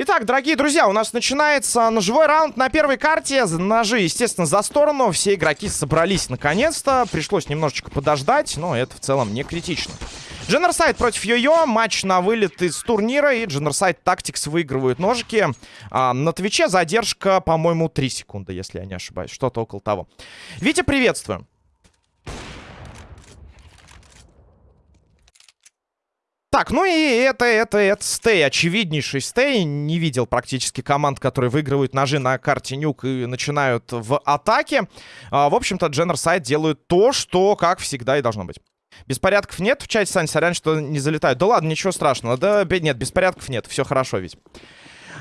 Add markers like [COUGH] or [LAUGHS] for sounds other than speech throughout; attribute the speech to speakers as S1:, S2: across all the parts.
S1: Итак, дорогие друзья, у нас начинается ножевой раунд на первой карте. Ножи, естественно, за сторону. Все игроки собрались наконец-то. Пришлось немножечко подождать, но это в целом не критично. Дженерсайд против Йо-Йо. Матч на вылет из турнира. И Дженерсайд Тактикс выигрывают ножики. А, на Твиче задержка, по-моему, 3 секунды, если я не ошибаюсь. Что-то около того. Витя, приветствую. Так, ну и это, это, это стей, очевиднейший стей. Не видел практически команд, которые выигрывают ножи на карте нюк и начинают в атаке. А, в общем-то, Дженерсайд делают то, что, как всегда, и должно быть. Беспорядков нет в чате, Сань, сорян, что не залетают. Да ладно, ничего страшного. Да нет, беспорядков нет, все хорошо ведь.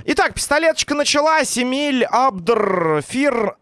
S1: Итак, пистолеточка началась. Эмиль, Абдр, Фир,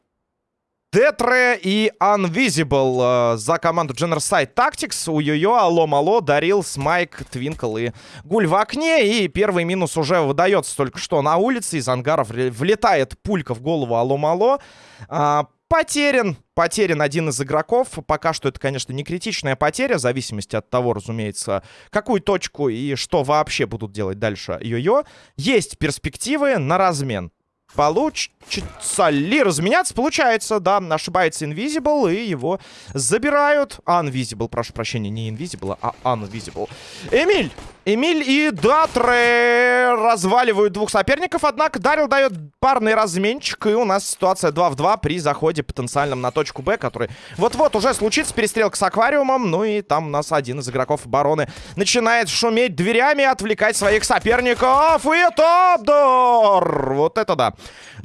S1: Детре и Unvisible э, за команду Generside Tactics. У Йо-Йо, Алло Мало, Дарил, Смайк, Твинкл и Гуль в окне. И первый минус уже выдается только что на улице. Из ангаров влетает пулька в голову Алло Мало. А, потерян. Потерян один из игроков. Пока что это, конечно, не критичная потеря. В зависимости от того, разумеется, какую точку и что вообще будут делать дальше Йо-Йо. Есть перспективы на размен. Получится ли разменяться? Получается, да. Ошибается Invisible, и его забирают. Unvisible, прошу прощения, не Invisible, а Unvisible. Эмиль! Эмиль и Датре разваливают двух соперников, однако Дарил дает парный разменчик, и у нас ситуация 2 в 2 при заходе потенциальном на точку Б, который вот-вот уже случится, перестрелка с аквариумом, ну и там у нас один из игроков обороны начинает шуметь дверями, отвлекать своих соперников, и это Абдор! Вот это да.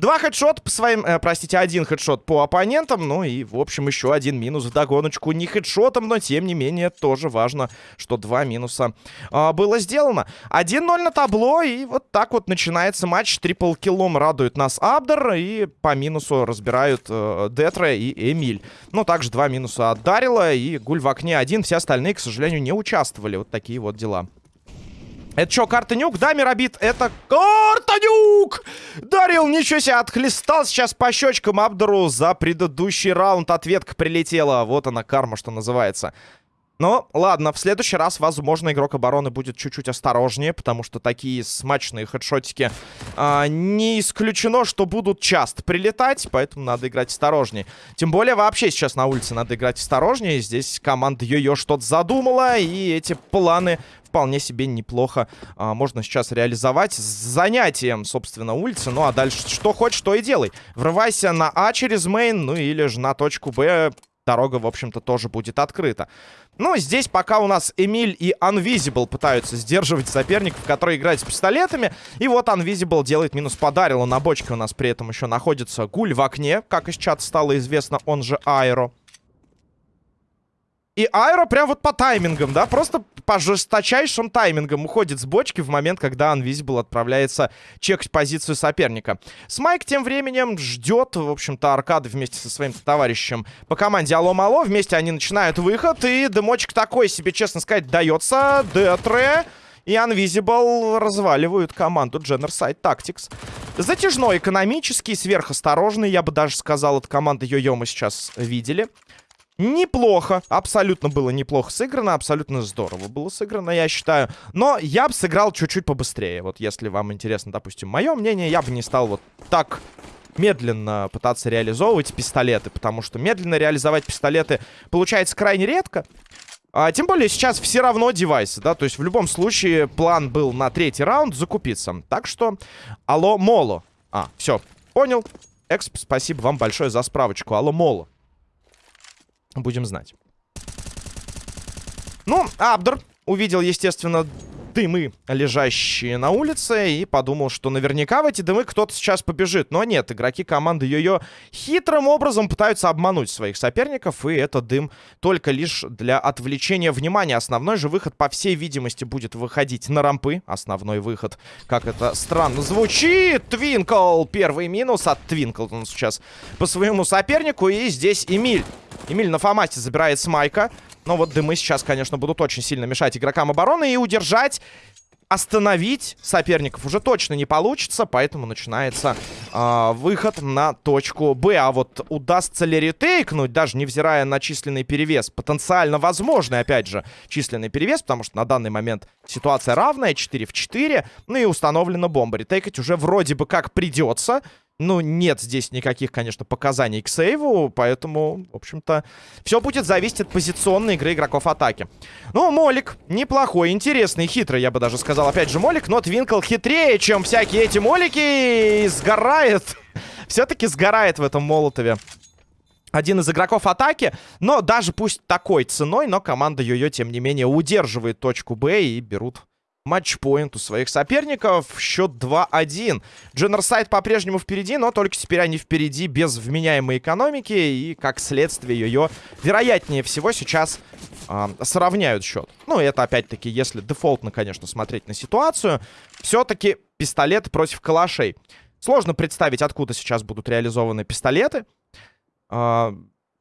S1: Два хедшота по своим, э, простите, один хедшот по оппонентам, ну и, в общем, еще один минус в догоночку. Не хедшотом, но, тем не менее, тоже важно, что два минуса э, было сделано. 1-0 на табло, и вот так вот начинается матч. Трипл киллом радует нас Абдер, и по минусу разбирают э, Детре и Эмиль. Ну, также два минуса от Дарила, и Гуль в окне один. Все остальные, к сожалению, не участвовали. Вот такие вот дела. Это что, карта нюк? Да, Миробит, это карта нюк! Дарил, ничего себе, отхлестал сейчас по щечкам Абдуру за предыдущий раунд. Ответка прилетела. Вот она, карма, что называется. Но, ладно, в следующий раз, возможно, игрок обороны будет чуть-чуть осторожнее, потому что такие смачные хедшотики а, не исключено, что будут часто прилетать, поэтому надо играть осторожнее. Тем более, вообще сейчас на улице надо играть осторожнее. Здесь команда Йо-Йо что-то задумала, и эти планы вполне себе неплохо а, можно сейчас реализовать с занятием, собственно, улицы. Ну, а дальше что хочешь, то и делай. Врывайся на А через мейн, ну или же на точку Б дорога, в общем-то, тоже будет открыта. Ну, здесь пока у нас Эмиль и Unvisible пытаются сдерживать соперников, которые играют с пистолетами. И вот Unvisible делает минус по Дарилу. На бочке у нас при этом еще находится Гуль в окне, как из чата стало известно, он же Аэро. И Айро прям вот по таймингам, да, просто по жесточайшим таймингам уходит с бочки в момент, когда Unvisible отправляется чекать позицию соперника. Смайк тем временем ждет, в общем-то, аркады вместе со своим товарищем по команде Алло-Мало. Вместе они начинают выход, и дымочек такой себе, честно сказать, дается. Детре и Unvisible разваливают команду Generside Tactics. Затяжной, экономический, сверхосторожный, я бы даже сказал, от команды Йо-Йо мы сейчас видели. Неплохо, абсолютно было неплохо сыграно, абсолютно здорово было сыграно, я считаю. Но я бы сыграл чуть-чуть побыстрее. Вот если вам интересно, допустим, мое мнение, я бы не стал вот так медленно пытаться реализовывать пистолеты, потому что медленно реализовать пистолеты получается крайне редко. А, тем более сейчас все равно девайсы, да, то есть в любом случае план был на третий раунд закупиться. Так что, алло, Моло. А, все, понял. Эксп, спасибо вам большое за справочку. Алло, Моло. Будем знать. Ну, Абдер увидел, естественно, дымы, лежащие на улице, и подумал, что наверняка в эти дымы кто-то сейчас побежит. Но нет, игроки команды Йо-Йо хитрым образом пытаются обмануть своих соперников, и это дым только лишь для отвлечения внимания. Основной же выход, по всей видимости, будет выходить на рампы. Основной выход, как это странно звучит. Твинкл, первый минус от Твинкл он сейчас по своему сопернику, и здесь Эмиль. Эмиль на Фомасте забирает с Майка. Но вот дымы сейчас, конечно, будут очень сильно мешать игрокам обороны. И удержать остановить соперников уже точно не получится, поэтому начинается э, выход на точку Б. А вот удастся ли ретейкнуть, даже невзирая на численный перевес, потенциально возможный, опять же, численный перевес, потому что на данный момент ситуация равная, 4 в 4, ну и установлена бомба. Ретейкать уже вроде бы как придется, ну, нет здесь никаких, конечно, показаний к сейву, поэтому, в общем-то, все будет зависеть от позиционной игры игроков атаки. Ну, Молик неплохой, интересный, хитрый, я бы даже сказал. Опять же, Молик, но Твинкл хитрее, чем всякие эти Молики, и сгорает. [LAUGHS] Все-таки сгорает в этом Молотове. Один из игроков атаки, но даже пусть такой ценой, но команда Йо-Йо, тем не менее, удерживает точку Б и берут матчпоинт у своих соперников. Счет 2-1. Дженерсайд по-прежнему впереди, но только теперь они впереди без вменяемой экономики. И, как следствие, ее, вероятнее всего, сейчас э, сравняют счет. Ну, это, опять-таки, если дефолтно, конечно, смотреть на ситуацию. Все-таки пистолет против калашей. Сложно представить, откуда сейчас будут реализованы пистолеты. Э,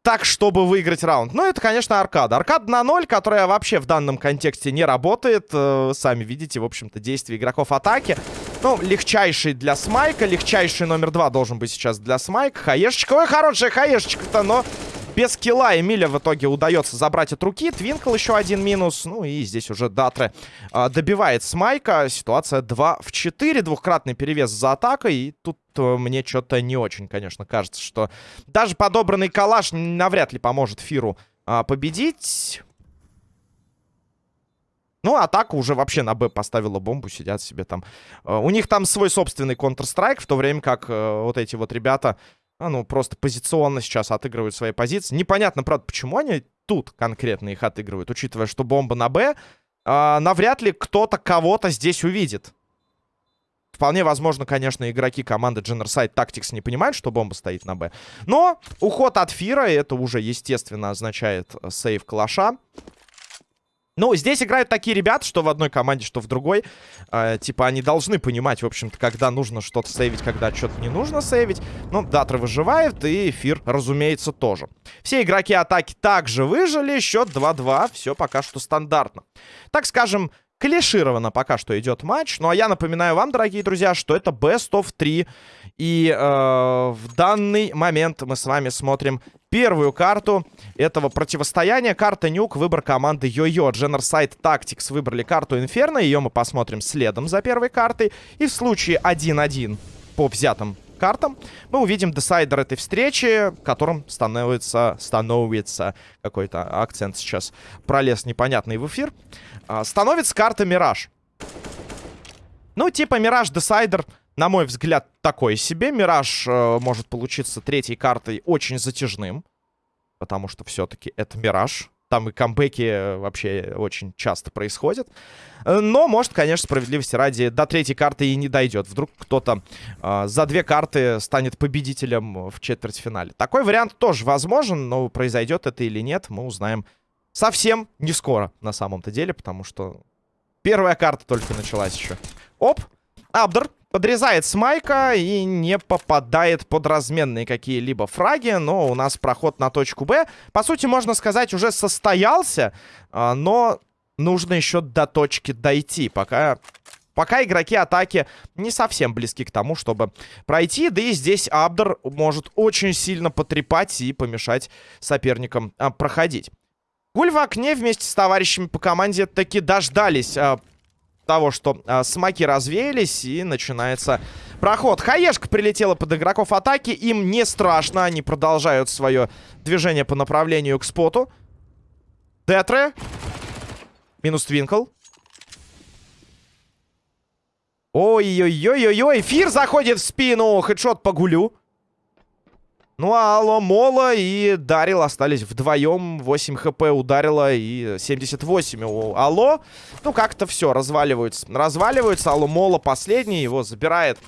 S1: так, чтобы выиграть раунд. Ну, это, конечно, аркада. Аркада на 0, которая вообще в данном контексте не работает. Э, сами видите, в общем-то, действия игроков атаки. Ну, легчайший для Смайка. Легчайший номер 2 должен быть сейчас для Смайка. Хаешечка. Ой, хорошая хаешечка-то, но без килла Эмиля в итоге удается забрать от руки. Твинкл еще один минус. Ну и здесь уже Датре а, добивает Смайка. Ситуация 2 в 4. Двухкратный перевес за атакой. И тут а, мне что-то не очень, конечно, кажется, что даже подобранный калаш навряд ли поможет Фиру а, победить. Ну, атака уже вообще на Б поставила бомбу, сидят себе там. Uh, у них там свой собственный Counter-Strike, в то время как uh, вот эти вот ребята а, ну, просто позиционно сейчас отыгрывают свои позиции. Непонятно, правда, почему они тут конкретно их отыгрывают, учитывая, что бомба на Б. А, навряд ли кто-то кого-то здесь увидит. Вполне возможно, конечно, игроки команды Generside Tactics не понимают, что бомба стоит на Б. Но уход от Фира, это уже, естественно, означает сейв калаша. Ну, здесь играют такие ребята, что в одной команде, что в другой. Э, типа, они должны понимать, в общем-то, когда нужно что-то сейвить, когда что-то не нужно сейвить. Ну, Датра выживает, и Эфир, разумеется, тоже. Все игроки атаки также выжили. Счет 2-2. Все пока что стандартно. Так скажем, клишировано пока что идет матч. Ну, а я напоминаю вам, дорогие друзья, что это Best of 3. И э, в данный момент мы с вами смотрим первую карту этого противостояния. Карта Нюк, выбор команды Йо-Йо. Generside Tactics выбрали карту Инферно. Ее мы посмотрим следом за первой картой. И в случае 1-1 по взятым картам мы увидим десайдер этой встречи, которым становится, становится какой-то акцент сейчас пролез непонятный в эфир. А, становится карта Мираж. Ну, типа Мираж Десайдер на мой взгляд, такой себе. Мираж э, может получиться третьей картой очень затяжным. Потому что все-таки это Мираж. Там и камбэки э, вообще очень часто происходят. Э, но, может, конечно, справедливости ради, до третьей карты и не дойдет. Вдруг кто-то э, за две карты станет победителем в четвертьфинале. Такой вариант тоже возможен, но произойдет это или нет, мы узнаем совсем не скоро, на самом-то деле, потому что первая карта только началась еще. Оп, Абдер подрезает Смайка и не попадает под разменные какие-либо фраги. Но у нас проход на точку Б, по сути, можно сказать, уже состоялся. А, но нужно еще до точки дойти, пока... Пока игроки атаки не совсем близки к тому, чтобы пройти. Да и здесь Абдер может очень сильно потрепать и помешать соперникам а, проходить. Гуль в окне вместе с товарищами по команде таки дождались а, того, что а, смоки развеялись, и начинается проход. Хаешка прилетела под игроков атаки, им не страшно, они продолжают свое движение по направлению к споту. Детре. Минус Твинкл. Ой-ой-ой-ой-ой, эфир заходит в спину, хедшот по гулю. Ну, а Алло, Мола и Дарил остались вдвоем. 8 хп ударила и 78 у Алло. Ну, как-то все, разваливаются. Разваливаются. Алло Мола последний, его забирает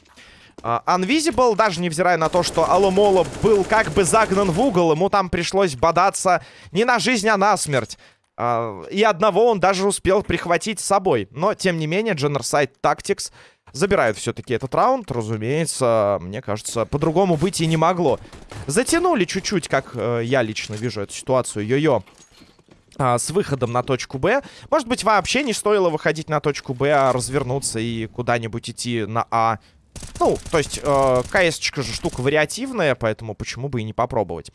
S1: uh, Unvisible. Даже невзирая на то, что Алло Мола был как бы загнан в угол. Ему там пришлось бодаться не на жизнь, а на смерть. Uh, и одного он даже успел прихватить с собой. Но, тем не менее, Generside Tactics Забирают все-таки этот раунд. Разумеется, мне кажется, по-другому быть и не могло. Затянули чуть-чуть, как э, я лично вижу эту ситуацию. Йо-йо. а, с выходом на точку Б. Может быть, вообще не стоило выходить на точку Б, а развернуться и куда-нибудь идти на А. Ну, то есть, э, КС же штука вариативная, поэтому почему бы и не попробовать.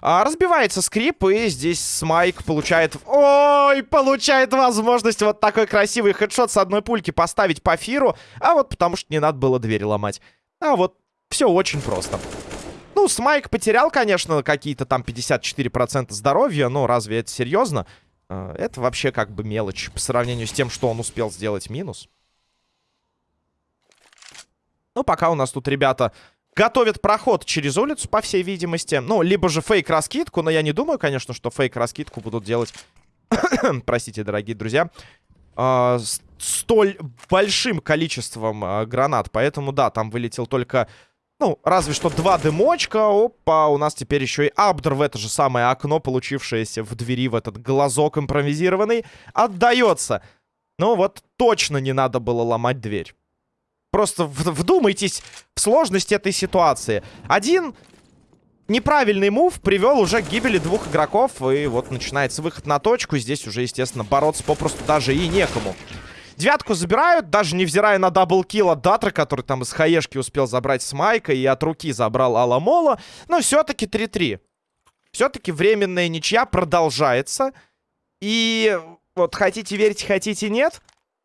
S1: А, разбивается скрип, и здесь Смайк получает... Ой, получает возможность вот такой красивый хедшот с одной пульки поставить по фиру, а вот потому что не надо было двери ломать. А вот все очень просто. Ну, Смайк потерял, конечно, какие-то там 54% здоровья, но разве это серьезно? Э, это вообще как бы мелочь по сравнению с тем, что он успел сделать минус. Ну, пока у нас тут ребята готовят проход через улицу, по всей видимости. Ну, либо же фейк-раскидку, но я не думаю, конечно, что фейк-раскидку будут делать... [COUGHS] Простите, дорогие друзья. Э, столь большим количеством э, гранат. Поэтому, да, там вылетел только... Ну, разве что два дымочка. Опа, у нас теперь еще и Абдр в это же самое окно, получившееся в двери, в этот глазок импровизированный, отдается. Ну вот точно не надо было ломать дверь. Просто вдумайтесь в сложность этой ситуации. Один неправильный move привел уже к гибели двух игроков. И вот начинается выход на точку. Здесь уже, естественно, бороться попросту даже и некому. Девятку забирают, даже невзирая на double kill от Датра, который там из хаешки успел забрать с Майка и от руки забрал Аламола. Но все-таки 3-3. Все-таки временная ничья продолжается. И вот хотите верить, хотите нет.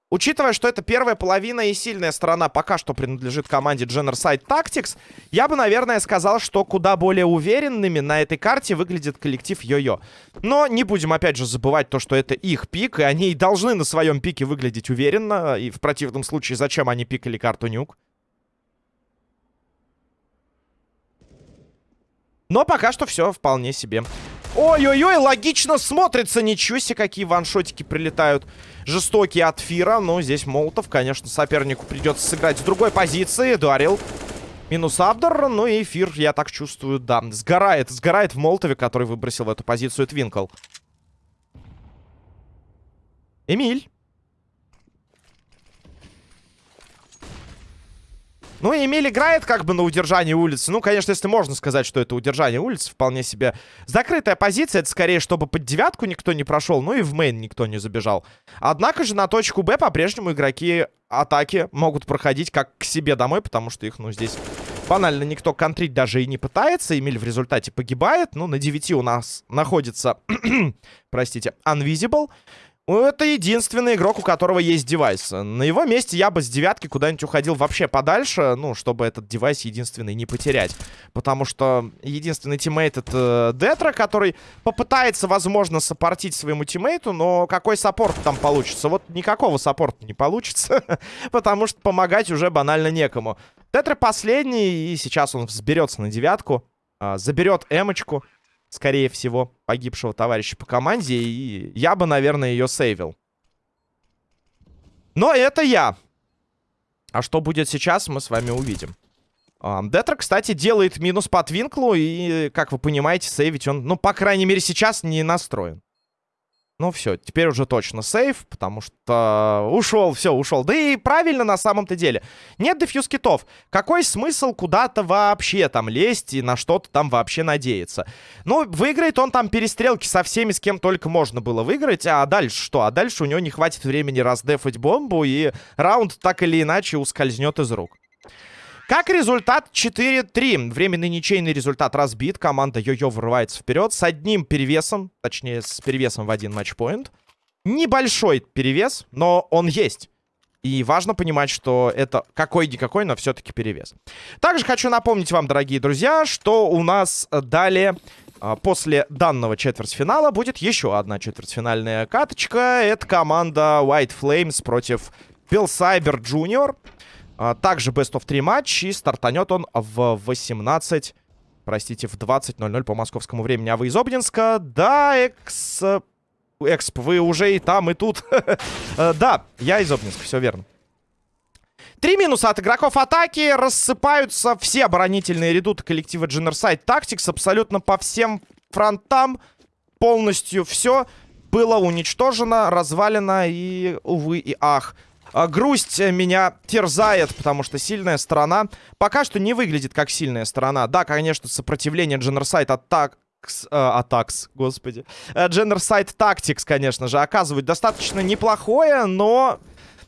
S1: Учитывая, что это первая половина и сильная сторона пока что принадлежит команде Generside Tactics, я бы, наверное, сказал, что куда более уверенными на этой карте выглядит коллектив Йо-Йо. Но не будем, опять же, забывать то, что это их пик, и они должны на своем пике выглядеть уверенно, и в противном случае зачем они пикали карту Нюк? Но пока что все вполне себе. Ой-ой-ой, логично смотрится. Ничего себе, какие ваншотики прилетают. Жестокие от Фира. Но здесь Молотов, конечно, сопернику придется сыграть с другой позиции. Дарил. Минус Абдор. Ну и Фир, я так чувствую, да. Сгорает. Сгорает в Молотове, который выбросил в эту позицию Твинкл. Эмиль. Ну, Эмиль играет как бы на удержании улицы. Ну, конечно, если можно сказать, что это удержание улицы, вполне себе закрытая позиция. Это скорее, чтобы под девятку никто не прошел, ну и в мейн никто не забежал. Однако же на точку Б по-прежнему игроки атаки могут проходить как к себе домой, потому что их, ну, здесь банально никто контрить даже и не пытается. Эмиль в результате погибает. Ну, на 9 у нас находится, [CLEARS THROAT] простите, Unvisible. Ну, это единственный игрок, у которого есть девайс. На его месте я бы с девятки куда-нибудь уходил вообще подальше, ну, чтобы этот девайс единственный не потерять. Потому что единственный teammate это Детра, который попытается, возможно, support ить своему teammate у, но какой support там получится? Вот никакого support а не получится, [LAUGHS] потому что помогать уже банально некому. Детра последний, и сейчас он взберется на девятку, а, заберет эмочку скорее всего, погибшего товарища по команде. И я бы, наверное, ее save ил. Но это я. А что будет сейчас, мы с вами увидим. Детра, кстати, делает минус по Твинклу. И, как вы понимаете, сейвить он, ну, по крайней мере, сейчас не настроен. Ну все, теперь уже точно сейф, потому что ушел, все, ушел. Да и правильно на самом-то деле. Нет дефьюз китов. Какой смысл куда-то вообще там лезть и на что-то там вообще надеяться? Ну, выиграет он там перестрелки со всеми, с кем только можно было выиграть. А дальше что? А дальше у него не хватит времени раздефать бомбу, и раунд так или иначе ускользнет из рук. Как результат 4-3. Временный ничейный результат разбит. Команда Йо-Йо врывается вперед с одним перевесом. Точнее, с перевесом в один матчпоинт. Небольшой перевес, но он есть. И важно понимать, что это какой-никакой, но все-таки перевес. Также хочу напомнить вам, дорогие друзья, что у нас далее, а, после данного четвертьфинала, будет еще одна четвертьфинальная каточка. Это команда White Flames против Bill Cyber. А, также Best of 3 матч. И стартанет он в 18... Простите, в 20.00 по московскому времени. А вы из Обнинска? Да, экс... Эксп, вы уже и там, и тут. [LAUGHS] Э, да, я из Обнинска, все верно. Три минуса от игроков атаки. Рассыпаются все оборонительные редуты коллектива Generside Tactics. Абсолютно по всем фронтам. Полностью все было уничтожено, развалено и, увы и ах. А, грусть меня терзает, потому что сильная сторона пока что не выглядит как сильная сторона. Да, конечно, сопротивление Дженерсайд атак Атакс, господи. Genocide Tactics, конечно же, оказывают достаточно неплохое, но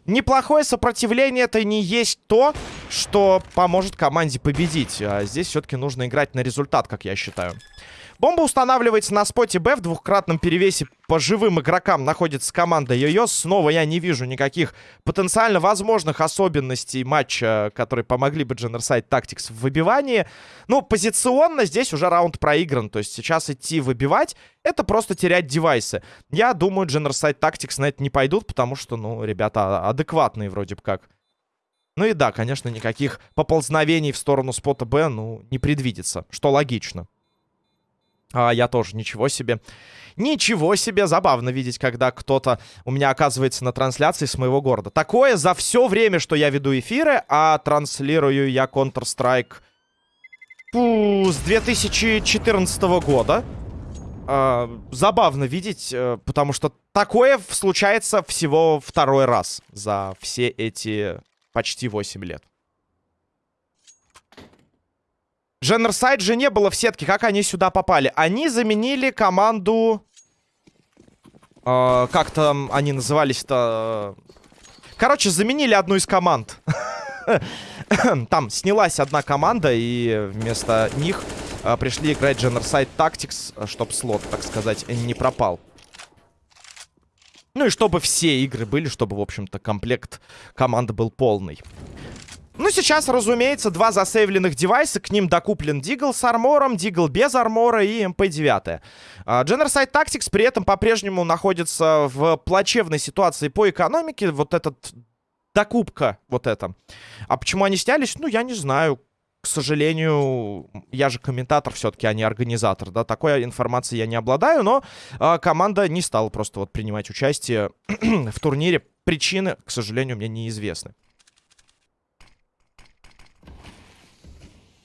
S1: неплохое сопротивление это не есть то, что поможет команде победить. А здесь все-таки нужно играть на результат, как я считаю. Бомба устанавливается на споте Б в двухкратном перевесе по живым игрокам находится команда Йо-Йо. Снова я не вижу никаких потенциально возможных особенностей матча, которые помогли бы Genocide Tactics в выбивании. Ну, позиционно здесь уже раунд проигран. То есть сейчас идти выбивать, это просто терять девайсы. Я думаю, Genocide Tactics на это не пойдут, потому что, ну, ребята адекватные вроде бы как. Ну и да, конечно, никаких поползновений в сторону спота Б, ну, не предвидится, что логично. А я тоже, ничего себе. Ничего себе, забавно видеть, когда кто-то у меня оказывается на трансляции с моего города. Такое за все время, что я веду эфиры, а транслирую я Counter-Strike с 2014 года. А, забавно видеть, э, потому что такое случается всего второй раз за все эти почти 8 лет. Дженнерсайд же не было в сетке. Как они сюда попали? Они заменили команду... Э, как там они назывались-то? Короче, заменили одну из команд. [LAUGHS] Там снялась одна команда, и вместо них э, пришли играть Genocide Tactics, чтобы слот, так сказать, не пропал. Ну и чтобы все игры были, чтобы, в общем-то, комплект команды был полный. Ну, сейчас, разумеется, два засейвленных девайса. К ним докуплен Дигл с армором, Дигл без армора и МП-9. Genocide Tactics при этом по-прежнему находится в плачевной ситуации по экономике. Вот этот докупка, вот это. А почему они снялись? Ну, я не знаю. К сожалению, я же комментатор все-таки, а не организатор, да, такой информации я не обладаю, но э, команда не стала просто вот принимать участие [CLEARS THROAT] в турнире. Причины, к сожалению, мне неизвестны.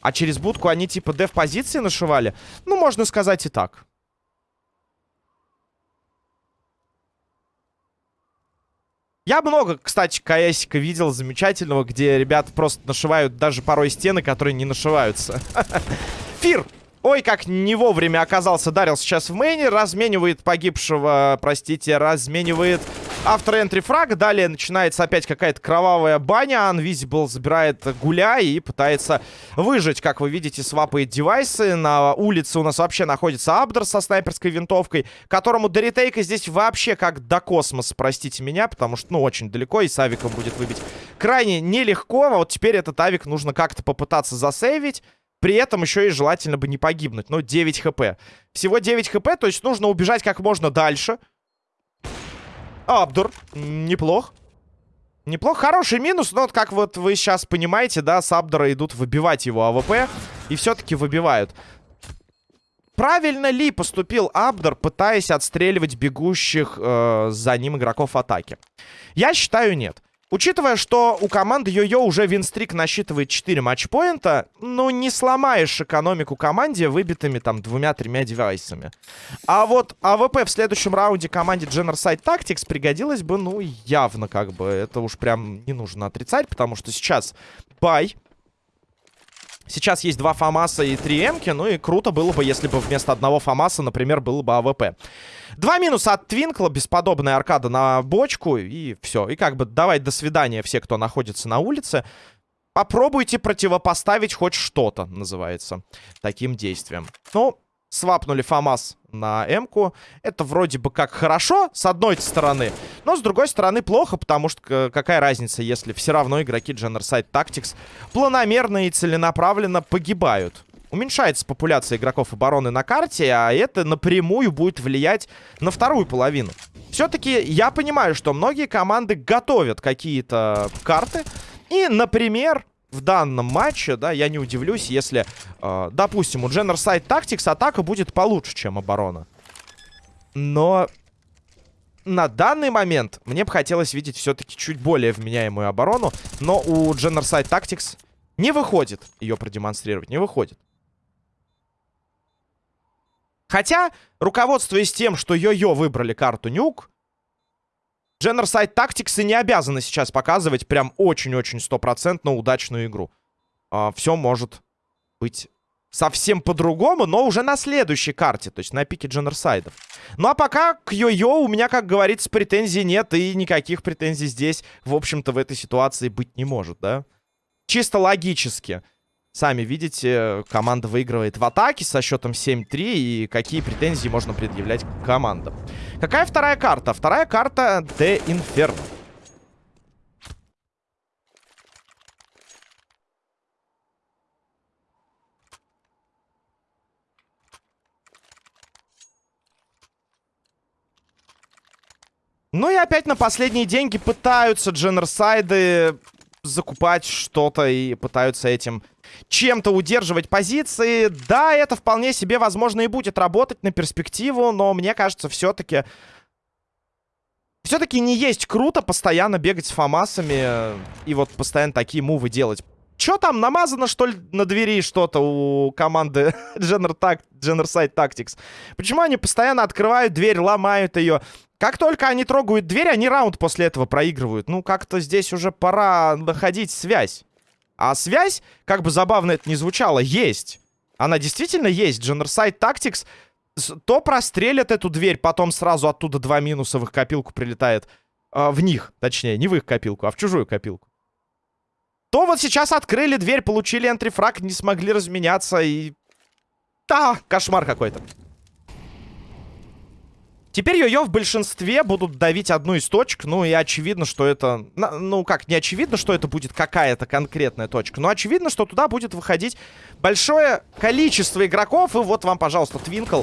S1: А через будку они типа деф-позиции нашивали? Ну, можно сказать и так. Я много, кстати, КСика видел замечательного, где ребята просто нашивают даже порой стены, которые не нашиваются. [LAUGHS] Фир! Ой, как не вовремя оказался Дарил сейчас в мейне. Разменивает погибшего, простите, разменивает автор энтри фраг. Далее начинается опять какая-то кровавая баня. Unvisible забирает гуля и пытается выжить. Как вы видите, свапает девайсы. На улице у нас вообще находится Абдер со снайперской винтовкой, которому до ретейка здесь вообще как до космоса, простите меня, потому что, ну, очень далеко, и с авиком будет выбить крайне нелегко. А вот теперь этот авик нужно как-то попытаться засейвить. При этом еще и желательно бы не погибнуть. Но 9 хп. Всего 9 хп, то есть нужно убежать как можно дальше. Абдур. Неплох. Неплох. Хороший минус, но вот как вот вы сейчас понимаете, да, с Абдора идут выбивать его АВП. И все-таки выбивают. Правильно ли поступил Абдор, пытаясь отстреливать бегущих э, за ним игроков атаки? Я считаю, нет. Учитывая, что у команды Йо-Йо уже win streak насчитывает 4 матчпоинта, ну, не сломаешь экономику команде выбитыми там двумя-тремя девайсами. А вот АВП в следующем раунде команде Genocide Tactics пригодилось бы, ну, явно как бы. Это уж прям не нужно отрицать, потому что сейчас buy. Сейчас есть два ФАМАСа и три Эмки, ну и круто было бы, если бы вместо одного ФАМАСа, например, было бы АВП. Два минуса от Твинкла, бесподобная аркада на бочку, и все. И как бы давай до свидания все, кто находится на улице. Попробуйте противопоставить хоть что-то, называется, таким действием. Ну, свапнули ФАМАС на М-ку. Это вроде бы как хорошо, с одной стороны. Но с другой стороны плохо, потому что какая разница, если все равно игроки Genocide Tactics планомерно и целенаправленно погибают уменьшается популяция игроков обороны на карте, а это напрямую будет влиять на вторую половину. Все-таки я понимаю, что многие команды готовят какие-то карты. И, например, в данном матче, да, я не удивлюсь, если, э, допустим, у Genocide Tactics атака будет получше, чем оборона. Но на данный момент мне бы хотелось видеть все-таки чуть более вменяемую оборону. Но у Genocide Tactics не выходит ее продемонстрировать, не выходит. Хотя, руководствуясь тем, что Йо-Йо выбрали карту Нюк, Tactics и не обязаны сейчас показывать прям очень-очень стопроцентно удачную игру. А, все может быть совсем по-другому, но уже на следующей карте, то есть на пике дженерсайдов. Ну а пока к Йо-Йо у меня, как говорится, претензий нет, и никаких претензий здесь, в общем-то, в этой ситуации быть не может, да? Чисто логически. Сами видите, команда выигрывает в атаке со счетом 7-3, и какие претензии можно предъявлять к командам. Какая вторая карта? Вторая карта The Inferno. Ну и опять на последние деньги пытаются дженерсайды закупать что-то и пытаются этим чем-то удерживать позиции. Да, это вполне себе, возможно, и будет работать на перспективу, но мне кажется, все-таки... Все-таки не есть круто постоянно бегать с фамасами и вот постоянно такие мувы делать. Че там, намазано, что ли, на двери что-то у команды [LAUGHS] Generside Tactics? Почему они постоянно открывают дверь, ломают ее? Как только они трогают дверь, они раунд после этого проигрывают. Ну, как-то здесь уже пора находить связь. А связь, как бы забавно это ни звучало, есть. Она действительно есть. Generside Tactics то прострелят эту дверь, потом сразу оттуда два минуса в их копилку прилетает. Э, в них, точнее, не в их копилку, а в чужую копилку. То вот сейчас открыли дверь, получили энтрифраг, не смогли разменяться и... Да, кошмар какой-то. Теперь Йо-Йо в большинстве будут давить одну из точек. Ну и очевидно, что это... Ну как, не очевидно, что это будет какая-то конкретная точка. Но очевидно, что туда будет выходить большое количество игроков. И вот вам, пожалуйста, Твинкл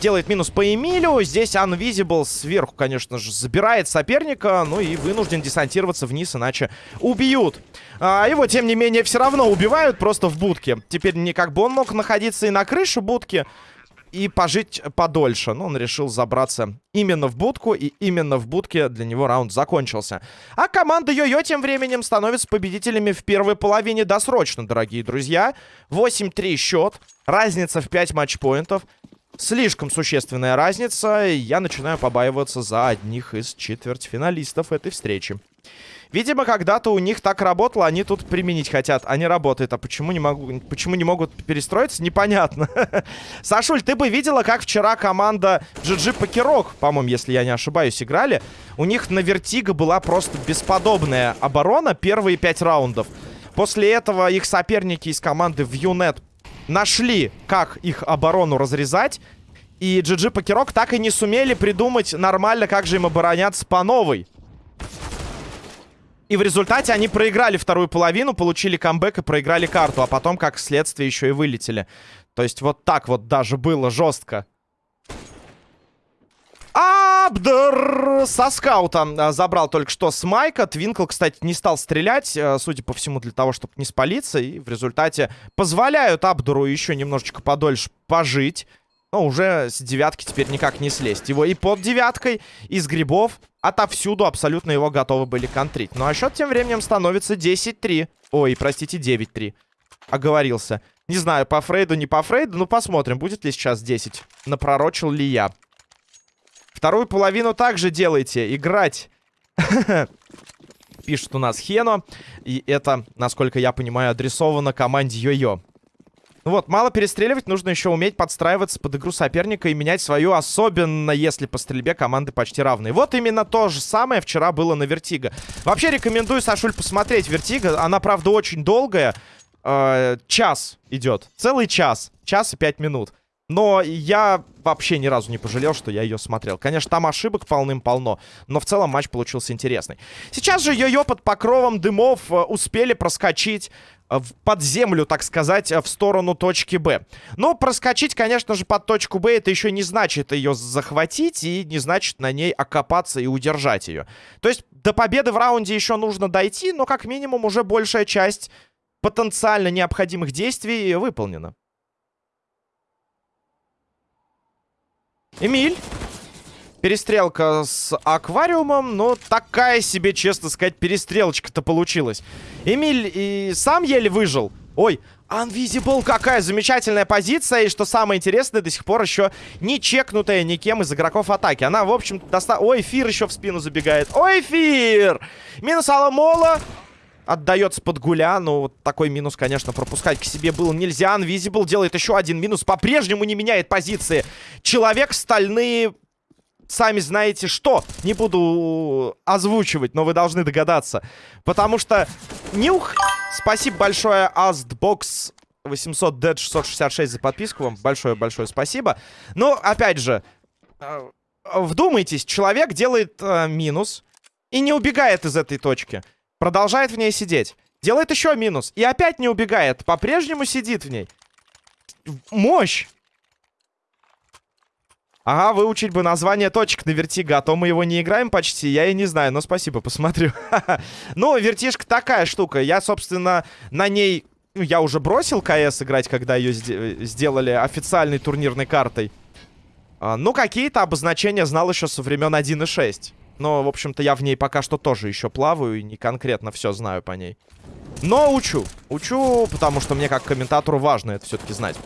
S1: делает минус по Эмилю. Здесь Unvisible сверху, конечно же, забирает соперника. Ну и вынужден десантироваться вниз, иначе убьют. А, его, тем не менее, все равно убивают просто в будке. Теперь не как бы он мог находиться и на крыше будки и пожить подольше. Но он решил забраться именно в будку, и именно в будке для него раунд закончился. А команда Йо-Йо тем временем становится победителями в первой половине досрочно, дорогие друзья. 8-3 счет, разница в 5 матчпоинтов. Слишком существенная разница, и я начинаю побаиваться за одних из четвертьфиналистов этой встречи. Видимо, когда-то у них так работало, они тут применить хотят, а не работает. А почему не, могу, почему не могут перестроиться, непонятно. [LAUGHS] Сашуль, ты бы видела, как вчера команда GG Покерок, по-моему, если я не ошибаюсь, играли. У них на Вертига была просто бесподобная оборона первые пять раундов. После этого их соперники из команды Viewnet нашли, как их оборону разрезать. И GG Покерок так и не сумели придумать нормально, как же им обороняться по новой. И в результате они проиграли вторую половину, получили камбэк и проиграли карту. А потом, как следствие, еще и вылетели. То есть вот так вот даже было жестко. Абдер со скаута а, забрал только что с Майка. Твинкл, кстати, не стал стрелять, а, судя по всему, для того, чтобы не спалиться. И в результате позволяют Абдуру еще немножечко подольше пожить. Но уже с девятки теперь никак не слезть. Его и под девяткой, из грибов, отовсюду абсолютно его готовы были контрить. Ну а счет тем временем становится 10-3. Ой, простите, 9-3. Оговорился. Не знаю, по Фрейду, не по Фрейду. Ну, посмотрим, будет ли сейчас 10. Напророчил ли я. Вторую половину также делайте. Играть. [LAUGHS] Пишет у нас Хено. И это, насколько я понимаю, адресовано команде Йо-Йо. Ну вот, мало перестреливать, нужно еще уметь подстраиваться под игру соперника и менять свою, особенно если по стрельбе команды почти равные. Вот именно то же самое вчера было на Вертига. Вообще рекомендую, Сашуль, посмотреть Вертига. Она, правда, очень долгая. Э, час идет. Целый час. Час и пять минут. Но я вообще ни разу не пожалел, что я ее смотрел. Конечно, там ошибок полным-полно, но в целом матч получился интересный. Сейчас же Йо-Йо под покровом дымов э, успели проскочить под землю, так сказать, в сторону точки Б. Но проскочить, конечно же, под точку Б, это еще не значит ее захватить и не значит на ней окопаться и удержать ее. То есть до победы в раунде еще нужно дойти, но как минимум уже большая часть потенциально необходимых действий выполнена. Эмиль. Перестрелка с аквариумом, но такая себе, честно сказать, перестрелочка-то получилась. Эмиль и сам еле выжил. Ой, Unvisible, какая замечательная позиция. И что самое интересное, до сих пор еще не чекнутая никем из игроков атаки. Она, в общем, доста... Ой, Фир еще в спину забегает. Ой, Фир! Минус Аламола. Отдается под гуля. Ну, вот такой минус, конечно, пропускать к себе было нельзя. Unvisible делает еще один минус. По-прежнему не меняет позиции. Человек стальные... Сами знаете что. Не буду озвучивать, но вы должны догадаться. Потому что Нюх... Спасибо большое, Astbox 800 Dead 666 за подписку вам. Большое-большое спасибо. Но, опять же, э, вдумайтесь, человек делает э, минус и не убегает из этой точки. Продолжает в ней сидеть. Делает еще минус. И опять не убегает. По-прежнему сидит в ней. Мощь! Ага, выучить бы название точек на вертига, а то мы его не играем почти, я и не знаю, но спасибо, посмотрю. [LAUGHS] ну, вертишка такая штука, я, собственно, на ней... Ну, я уже бросил КС играть, когда ее сделали официальной турнирной картой. А, ну, какие-то обозначения знал еще со времен 1.6. Но, в общем-то, я в ней пока что тоже еще плаваю и не конкретно все знаю по ней. Но учу. Учу, потому что мне как комментатору важно это все-таки знать.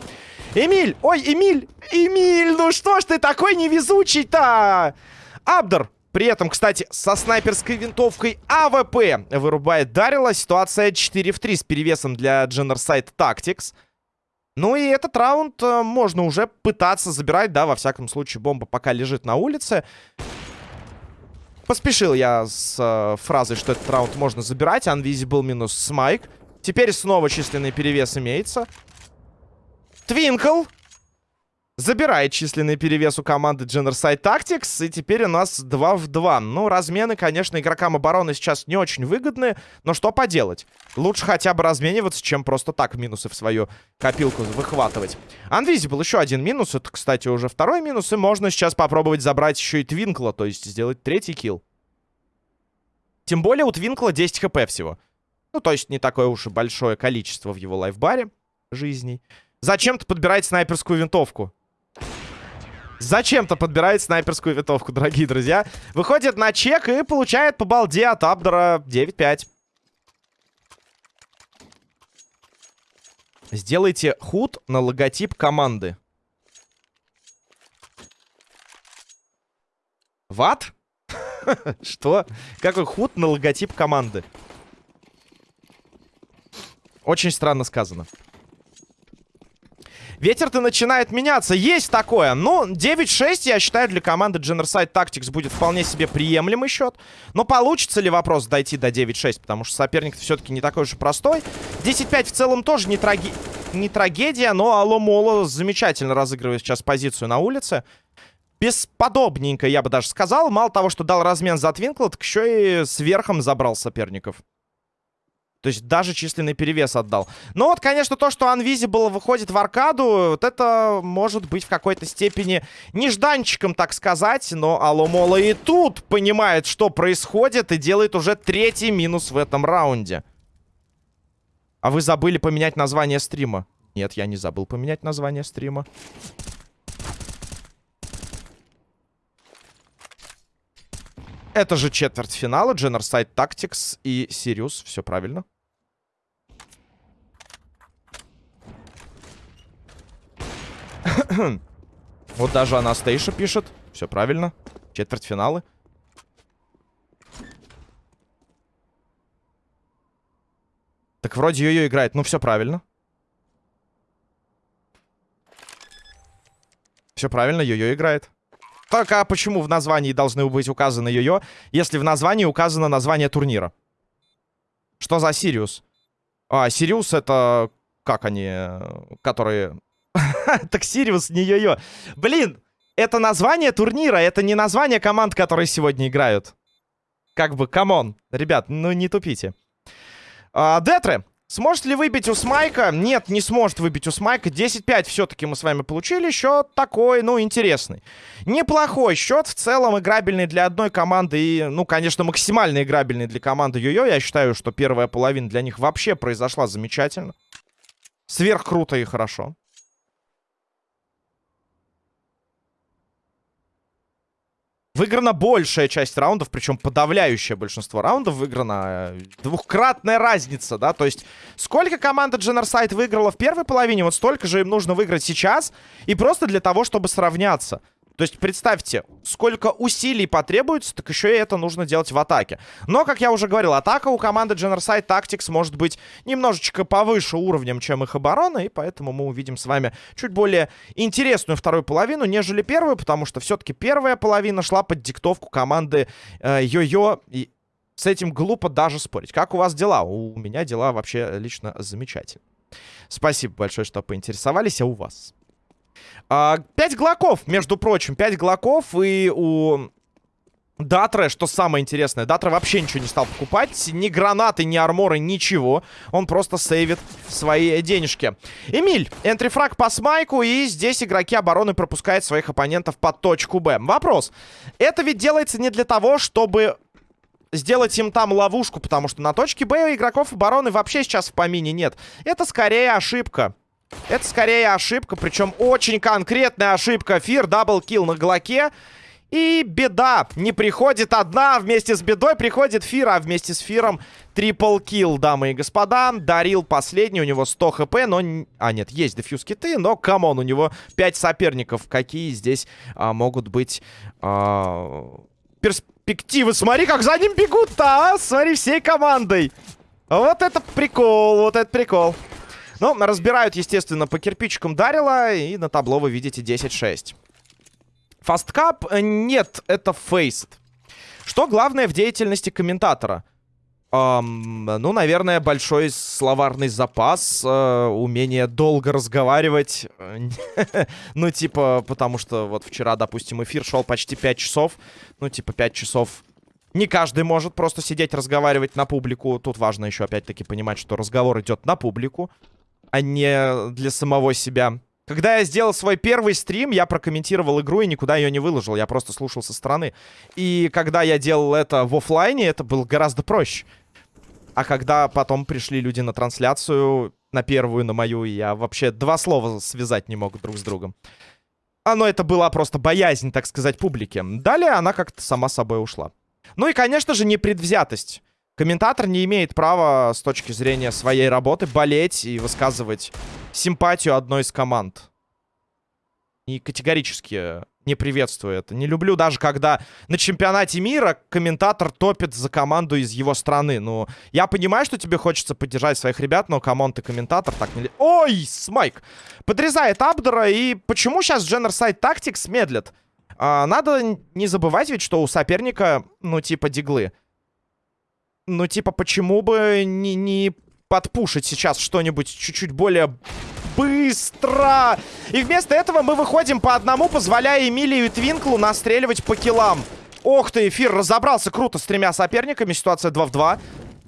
S1: Эмиль! Ой, Эмиль! Эмиль, ну что ж ты такой невезучий-то? Абдер, при этом, кстати, со снайперской винтовкой АВП вырубает Дарила. Ситуация 4 в 3 с перевесом для Genocide Tactics. Ну и этот раунд э, можно уже пытаться забирать, да, во всяком случае, бомба пока лежит на улице. Поспешил я с э, фразой, что этот раунд можно забирать. Unvisible минус Смайк. Теперь снова численный перевес имеется. Твинкл забирает численный перевес у команды Genocide Tactics. И теперь у нас 2 в 2. Ну, размены, конечно, игрокам обороны сейчас не очень выгодны. Но что поделать? Лучше хотя бы размениваться, чем просто так минусы в свою копилку выхватывать. Unvisible еще один минус. Это, кстати, уже второй минус. И можно сейчас попробовать забрать еще и Твинкла. То есть сделать третий килл. Тем более у Твинкла 10 хп всего. Ну, то есть не такое уж и большое количество в его лайфбаре жизней. Зачем-то подбирает снайперскую винтовку. Зачем-то подбирает снайперскую винтовку, дорогие друзья. Выходит на чек и получает по балде от Абдора 9-5. Сделайте худ на логотип команды. Ват? [LAUGHS] Что? Какой худ на логотип команды? Очень странно сказано. Ветер-то начинает меняться. Есть такое. Ну, 9-6, я считаю, для команды Genocide Tactics будет вполне себе приемлемый счет. Но получится ли вопрос дойти до 9-6? Потому что соперник все-таки не такой уж и простой. 10-5 в целом тоже не, траги... не трагедия, но Алло Моло замечательно разыгрывает сейчас позицию на улице. Бесподобненько, я бы даже сказал. Мало того, что дал размен за Твинкл, так еще и сверхом забрал соперников. То есть даже численный перевес отдал. Но вот, конечно, то, что Unvisible выходит в аркаду, вот это может быть в какой-то степени нежданчиком, так сказать. Но Аломола и тут понимает, что происходит, и делает уже третий минус в этом раунде. А вы забыли поменять название стрима? Нет, я не забыл поменять название стрима. Это же четвертьфинала, Genocide Tactics и Сириус. Все правильно. [COUGHS] вот даже Анастейша пишет. Все правильно. Четвертьфиналы. Так вроде ее играет. Ну, все правильно. Все правильно, ее играет. Так, а почему в названии должны быть указаны йо-йо, если в названии указано название турнира? Что за Сириус? А, Сириус это... Как они? Которые... [LAUGHS] так Сириус не йо-йо. Блин, это название турнира, это не название команд, которые сегодня играют. Как бы, come on. Ребят, ну не тупите. А, Детре. Сможет ли выбить у Смайка? Нет, не сможет выбить у Смайка. 10-5 все-таки мы с вами получили. Счет такой, ну, интересный. Неплохой счет. В целом играбельный для одной команды. И, ну, конечно, максимально играбельный для команды Йо-Йо. Я считаю, что первая половина для них вообще произошла замечательно. Сверх круто и хорошо. Выиграна большая часть раундов, причем подавляющее большинство раундов выиграна. Э, двухкратная разница, да, то есть сколько команда Genocide выиграла в первой половине, вот столько же им нужно выиграть сейчас, и просто для того, чтобы сравняться. То есть представьте, сколько усилий потребуется, так еще и это нужно делать в атаке. Но, как я уже говорил, атака у команды Generside Tactics может быть немножечко повыше уровнем, чем их оборона, и поэтому мы увидим с вами чуть более интересную вторую половину, нежели первую, потому что все-таки первая половина шла под диктовку команды э, Йо-Йо, и с этим глупо даже спорить. Как у вас дела? У меня дела вообще лично замечательно. Спасибо большое, что поинтересовались, а у вас? А, 5 глоков, между прочим, 5 глоков, и у Датра, что самое интересное, Датра вообще ничего не стал покупать. Ни гранаты, ни арморы, ничего. Он просто сейвит свои денежки. Эмиль, entry frag по смайку, и здесь игроки обороны пропускают своих оппонентов под точку Б. Вопрос. Это ведь делается не для того, чтобы сделать им там ловушку, потому что на точке Б игроков обороны вообще сейчас в помине нет. Это скорее ошибка. Это скорее ошибка, причем очень конкретная ошибка. Фир, double kill на Глоке. И беда. Не приходит одна, вместе с бедой приходит Фир, а вместе с Фиром triple kill, дамы и господа. Дарил последний, у него 100 хп, но... А, нет, есть defuse kit ы, но, come on, у него 5 соперников. Какие здесь а, могут быть а, перспективы? Смотри, как за ним бегут-то, а! Смотри, всей командой. Вот это прикол, вот это прикол. Ну, разбирают, естественно, по кирпичикам Дарила, и на табло вы видите 10-6. Fastcup? Э, нет, это FACEIT. Что главное в деятельности комментатора? Um, ну, наверное, большой словарный запас, uh, умение долго разговаривать. [LAUGHS] ну, типа, потому что вот вчера, допустим, эфир шел почти 5 часов. Ну, типа, 5 часов не каждый может просто сидеть разговаривать на публику. Тут важно еще, опять-таки, понимать, что разговор идет на публику, а не для самого себя. Когда я сделал свой первый стрим, я прокомментировал игру и никуда ее не выложил. Я просто слушал со стороны. И когда я делал это в офлайне, это было гораздо проще. А когда потом пришли люди на трансляцию, на первую, на мою, я вообще два слова связать не мог друг с другом. Оно это была просто боязнь, так сказать, публики. Далее она как-то сама собой ушла. Ну и, конечно же, непредвзятость. Комментатор не имеет права с точки зрения своей работы болеть и высказывать симпатию одной из команд. И категорически не приветствую это. Не люблю даже, когда на чемпионате мира комментатор топит за команду из его страны. Ну, я понимаю, что тебе хочется поддержать своих ребят, но, come on, ты комментатор, так не... Ой, Смайк! Подрезает Абдера, и почему сейчас Genocide Tactics медлит? А, надо не забывать ведь, что у соперника, ну, типа, диглы. Ну, типа, почему бы не, не подпушить сейчас что-нибудь чуть-чуть более быстро? И вместо этого мы выходим по одному, позволяя Эмилию и Твинклу настреливать по киллам. Ох ты, эфир разобрался круто с тремя соперниками. Ситуация 2 в 2.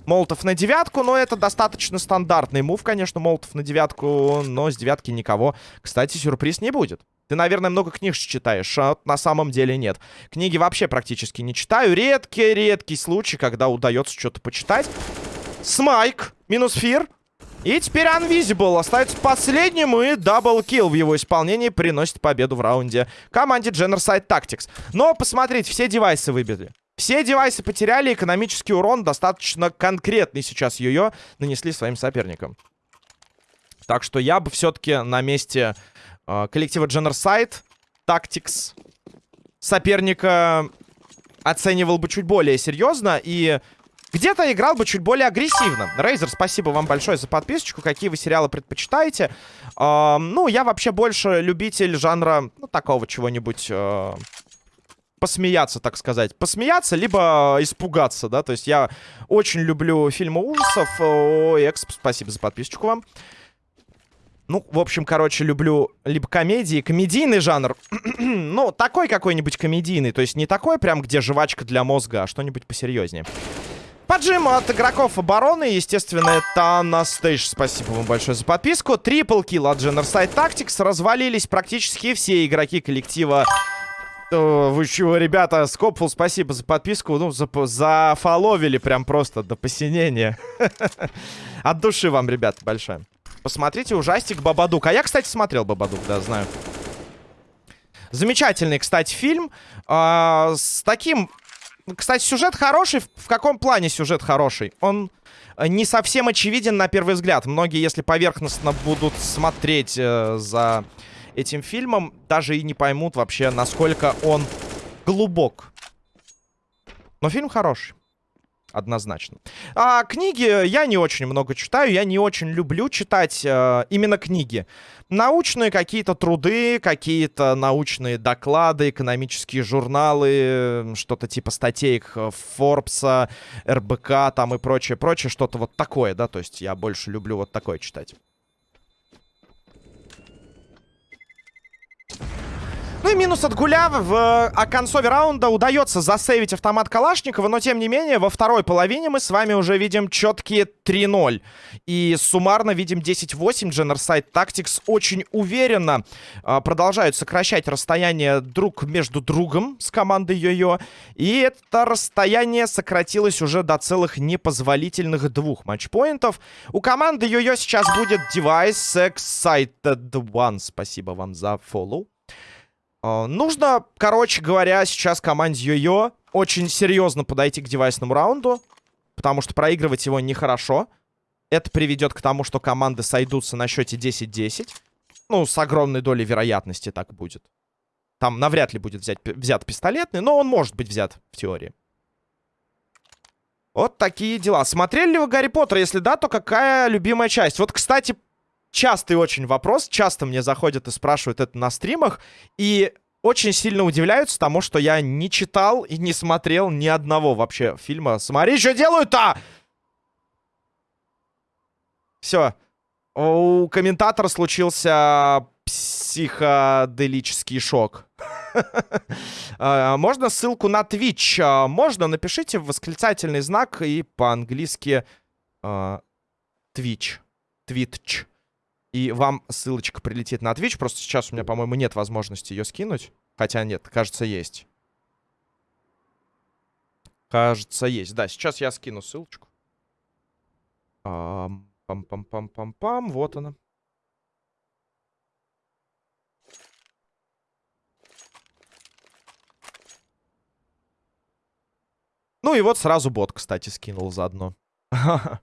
S1: Молотов на девятку, но это достаточно стандартный мув, конечно, Молотов на девятку, но с девятки никого, кстати, сюрприз не будет. Ты, наверное, много книг читаешь, а на самом деле нет. Книги вообще практически не читаю. Редкий-редкий случай, когда удается что-то почитать. Смайк, минус фир. И теперь Unvisible остается последним, и double kill в его исполнении приносит победу в раунде команде Genocide Tactics. Но посмотрите, все девайсы выбили. Все девайсы потеряли, экономический урон достаточно конкретный сейчас Йо-Йо нанесли своим соперникам. Так что я бы все-таки на месте коллектива Genocide Tactics соперника оценивал бы чуть более серьезно и где-то играл бы чуть более агрессивно. Рейзер, спасибо вам большое за подписочку. Какие вы сериалы предпочитаете? Э, ну, я вообще больше любитель жанра, ну, такого чего-нибудь... Э, посмеяться, так сказать. Посмеяться, либо испугаться, да. То есть я очень люблю фильмы ужасов. О, Эксп, спасибо за подписочку вам. Ну, в общем, короче, люблю либо комедии, комедийный жанр. [CLEARS THROAT] ну, такой какой-нибудь комедийный. То есть не такой прям, где жвачка для мозга, а что-нибудь посерьезнее. Поджим от игроков обороны, естественно, это Анастейш. Спасибо вам большое за подписку. Трипл килл от Generside Tactics. Развалились практически все игроки коллектива вы чего, ребята, Скопфул, спасибо за подписку. Ну, за, зафоловили прям просто до посинения. [LAUGHS] От души вам, ребята, большое. Посмотрите ужастик Бабадук. А я, кстати, смотрел Бабадук, да, знаю. Замечательный, кстати, фильм. А, с таким... Кстати, сюжет хороший. В каком плане сюжет хороший? Он не совсем очевиден на первый взгляд. Многие, если поверхностно будут смотреть э, за этим фильмом, даже и не поймут вообще, насколько он глубок. Но фильм хороший. Однозначно. А книги я не очень много читаю. Я не очень люблю читать э, именно книги. Научные какие-то труды, какие-то научные доклады, экономические журналы, что-то типа статей Форбса, РБК там и прочее, прочее. Что-то вот такое, да. То есть я больше люблю вот такое читать. Ну и минус от Гуля в о концове раунда удается засейвить автомат Калашникова, но тем не менее во второй половине мы с вами уже видим четкие 3-0. И суммарно видим 10-8. Generside Tactics очень уверенно э, продолжают сокращать расстояние друг между другом с командой Йо-Йо. И это расстояние сократилось уже до целых непозволительных двух матчпоинтов. У команды Йо-Йо сейчас будет Device Excited One. Спасибо вам за фоллоу. Uh, нужно, короче говоря, сейчас команде Йо-Йо очень серьезно подойти к девайсному раунду, потому что проигрывать его нехорошо. Это приведет к тому, что команды сойдутся на счете 10-10. Ну, с огромной долей вероятности так будет. Там навряд ли будет взять, взят пистолетный, но он может быть взят в теории. Вот такие дела. Смотрели ли вы Гарри Поттер? Если да, то какая любимая часть? Вот, кстати, частый очень вопрос. Часто мне заходят и спрашивают это на стримах. И очень сильно удивляются тому, что я не читал и не смотрел ни одного вообще фильма. Смотри, что делают-то! Все. У комментатора случился психоделический шок. А, [LAUGHS] можно ссылку на Twitch? А, можно, напишите восклицательный знак и по-английски а, Twitch. Twitch. И вам ссылочка прилетит на Twitch. Просто сейчас у меня, по-моему, нет возможности ее скинуть. Хотя нет, кажется, есть. Кажется, есть. Да, сейчас я скину ссылочку. Пам-пам-пам-пам-пам. Вот она. Ну и вот сразу бот, кстати, скинул заодно. [LAUGHS]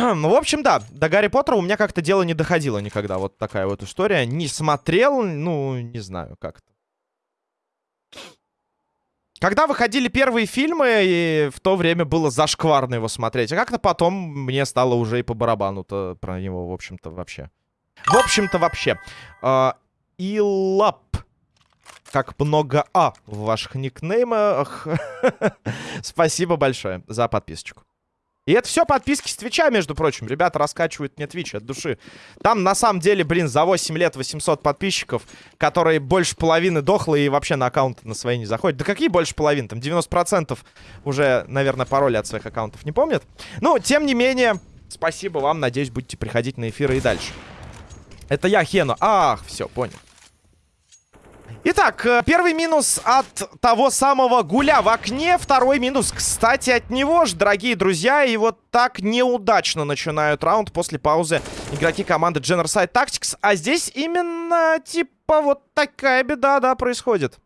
S1: [CLEARS THROAT] Ну, в общем, да, до Гарри Поттера у меня как-то дело не доходило никогда. Вот такая вот история. Не смотрел, ну, не знаю, как-то. Когда выходили первые фильмы, и в то время было зашкварно его смотреть. А как-то потом мне стало уже и по барабану-то про него, в общем-то, вообще. В общем-то, вообще. Uh, Илап. Как много А в ваших никнеймах. [LAUGHS] Спасибо большое за подписочку. И это все подписки с Твича, между прочим. Ребята раскачивают мне Твич от души. Там, на самом деле, блин, за 8 лет 800 подписчиков, которые больше половины дохлые и вообще на аккаунты на свои не заходят. Да какие больше половины? Там 90% уже, наверное, пароли от своих аккаунтов не помнят. Ну, тем не менее, спасибо вам. Надеюсь, будете приходить на эфиры и дальше. Это я, Хену. Ах, все, понял. Итак, э, первый минус от того самого гуля в окне. Второй минус, кстати, от него же, дорогие друзья. И вот так неудачно начинают раунд после паузы игроки команды Generside Tactics. А здесь именно, типа, вот такая беда, да, происходит.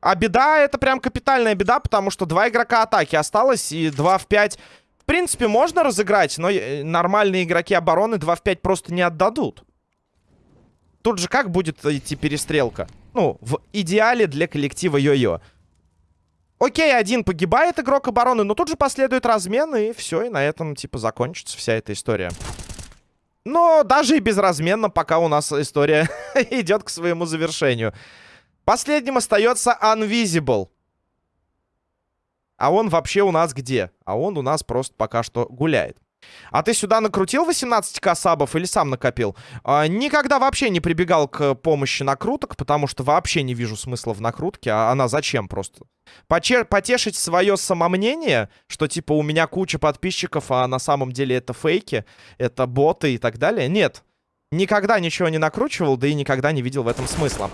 S1: А беда, это прям капитальная беда, потому что два игрока атаки осталось, и 2 в 5... В принципе, можно разыграть, но э, нормальные игроки обороны 2 в 5 просто не отдадут. Тут же как будет идти перестрелка? Ну, в идеале для коллектива Йо-Йо. Окей, один погибает игрок обороны, но тут же последует размен, и все, и на этом, типа, закончится вся эта история. Но даже и безразменно, пока у нас история [LAUGHS] идет к своему завершению. Последним остается Unvisible. А он вообще у нас где? А он у нас просто пока что гуляет. А ты сюда накрутил 18 касабов или сам накопил? А, никогда вообще не прибегал к помощи накруток, потому что вообще не вижу смысла в накрутке. А она зачем просто? Почер потешить свое самомнение, что типа у меня куча подписчиков, а на самом деле это фейки, это боты и так далее? Нет. Никогда ничего не накручивал, да и никогда не видел в этом смысла.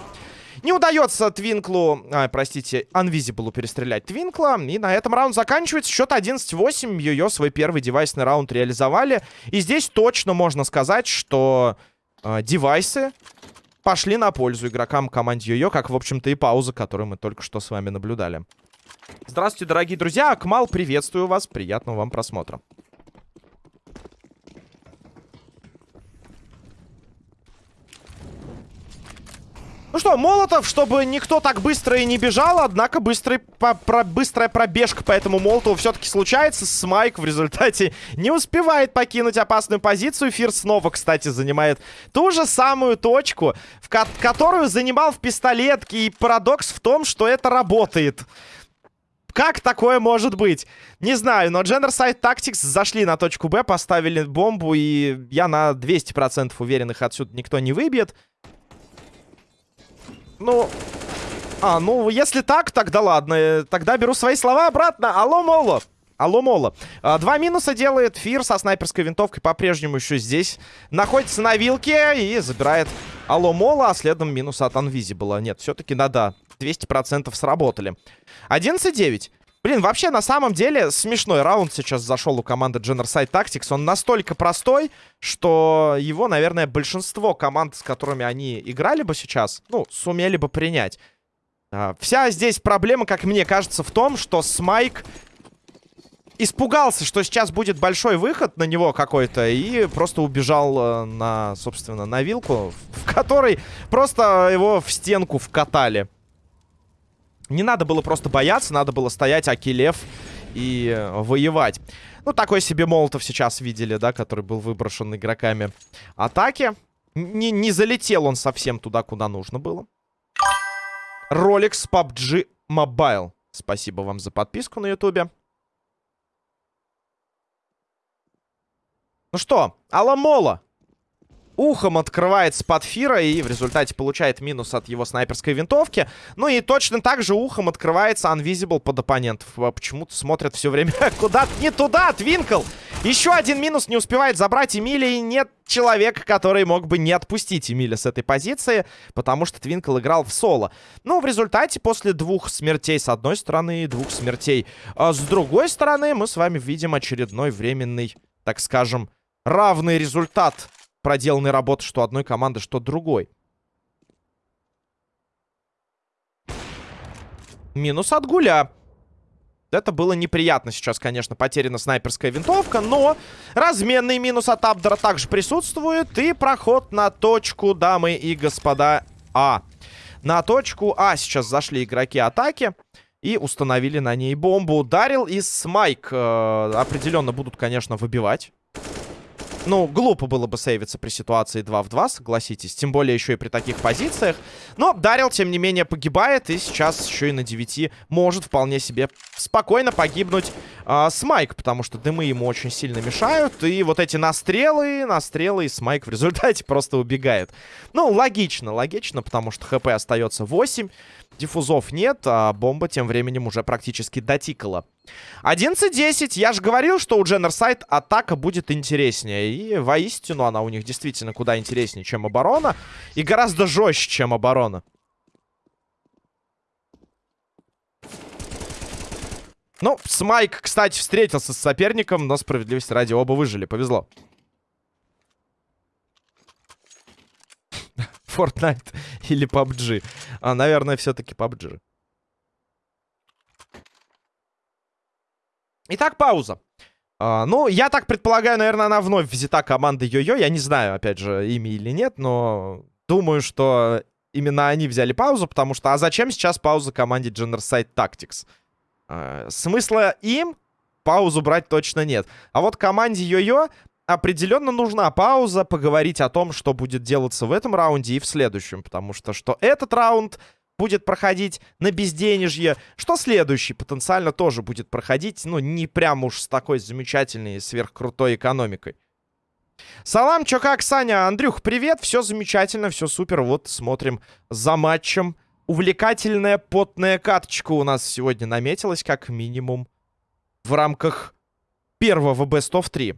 S1: Не удается Твинклу, а, простите, Анвизиблу перестрелять Твинкла. И на этом раунд заканчивается. Счет 11-8. Йо-Йо свой первый девайсный раунд реализовали. И здесь точно можно сказать, что э, девайсы пошли на пользу игрокам команды Йо-Йо, как, в общем-то, и пауза, которую мы только что с вами наблюдали. Здравствуйте, дорогие друзья. Акмал, приветствую вас. Приятного вам просмотра. Ну что, Молотов, чтобы никто так быстро и не бежал, однако быстрый, по, про, быстрая пробежка по этому Молотову все-таки случается. Смайк в результате [LAUGHS] не успевает покинуть опасную позицию. Фир снова, кстати, занимает ту же самую точку, в ко которую занимал в пистолетке. И парадокс в том, что это работает. Как такое может быть? Не знаю, но Genderside Tactics зашли на точку Б, поставили бомбу, и я на 200% уверен, их отсюда никто не выбьет. Ну... А, ну, если так, тогда ладно. Тогда беру свои слова обратно. Алло, Моло. Алло, Моло. А, два минуса делает Фир со снайперской винтовкой. По-прежнему еще здесь. Находится на вилке и забирает Алло, Моло. А следом минус от Unvisible. Нет, все-таки да-да. 200% сработали. 11-9. Блин, вообще, на самом деле, смешной раунд сейчас зашел у команды Genocide Tactics. Он настолько простой, что его, наверное, большинство команд, с которыми они играли бы сейчас, ну, сумели бы принять. А, вся здесь проблема, как мне кажется, в том, что Смайк испугался, что сейчас будет большой выход на него какой-то, и просто убежал э, на, собственно, на вилку, [LAUGHS] в которой просто его в стенку вкатали. Не надо было просто бояться, надо было стоять Акилев и воевать. Ну, такой себе Молотов сейчас видели, да, который был выброшен игроками атаки. Не, не залетел он совсем туда, куда нужно было. Rolex PUBG Mobile. Спасибо вам за подписку на ютубе. Ну что, Аламола ухом открывается под Фира и в результате получает минус от его снайперской винтовки. Ну и точно так же ухом открывается Unvisible под оппонентов. А почему-то смотрят все время [LAUGHS] куда-то не туда, Твинкл. Еще один минус не успевает забрать Эмили, и нет человека, который мог бы не отпустить Эмиля с этой позиции, потому что Твинкл играл в соло. Но в результате, после двух смертей с одной стороны и двух смертей а с другой стороны, мы с вами видим очередной временный, так скажем, равный результат проделанной работы что одной команды, что другой. Минус от Гуля. Это было неприятно сейчас, конечно, потеряна снайперская винтовка, но разменный минус от Абдера также присутствует. И проход на точку, дамы и господа, А. На точку А сейчас зашли игроки атаки и установили на ней бомбу. Дарил и Смайк э, определенно будут, конечно, выбивать. Ну, глупо было бы сейвиться при ситуации 2 в 2, согласитесь. Тем более еще и при таких позициях. Но Дарил, тем не менее, погибает. И сейчас еще и на 9 может вполне себе спокойно погибнуть э, Смайк. Потому что дымы ему очень сильно мешают. И вот эти настрелы, настрелы, и Смайк в результате [LAUGHS] просто убегает. Ну, логично, логично, потому что ХП остается 8. Диффузов нет, а бомба тем временем уже практически дотикала. 11-10. Я же говорил, что у Дженнерсайд атака будет интереснее. И воистину она у них действительно куда интереснее, чем оборона. И гораздо жестче, чем оборона. Ну, Смайк, кстати, встретился с соперником, но справедливости ради оба выжили. Повезло. Fortnite [LAUGHS] или PUBG? А, наверное, все-таки PUBG. Итак, пауза. А, ну, я так предполагаю, наверное, она вновь взята командой Йо-Йо. Я не знаю, опять же, ими или нет, но думаю, что именно они взяли паузу, потому что... А зачем сейчас пауза команде Genocide Tactics? А, смысла им паузу брать точно нет. А вот команде Йо-Йо определенно нужна пауза, поговорить о том, что будет делаться в этом раунде и в следующем. Потому что что этот раунд будет проходить на безденежье, что следующий потенциально тоже будет проходить, ну, не прям уж с такой замечательной сверхкрутой экономикой. Салам, чё как, Саня? Андрюх, привет, все замечательно, все супер, вот смотрим за матчем. Увлекательная потная каточка у нас сегодня наметилась, как минимум, в рамках первого Best of 3.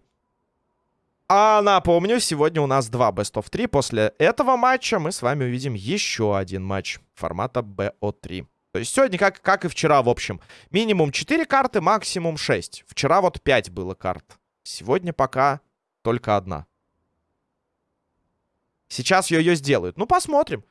S1: А напомню, сегодня у нас два Best of 3. После этого матча мы с вами увидим еще один матч формата BO3. То есть сегодня, как, как и вчера, в общем, минимум 4 карты, максимум 6. Вчера вот 5 было карт. Сегодня пока только одна. Сейчас ее сделают. Ну, посмотрим.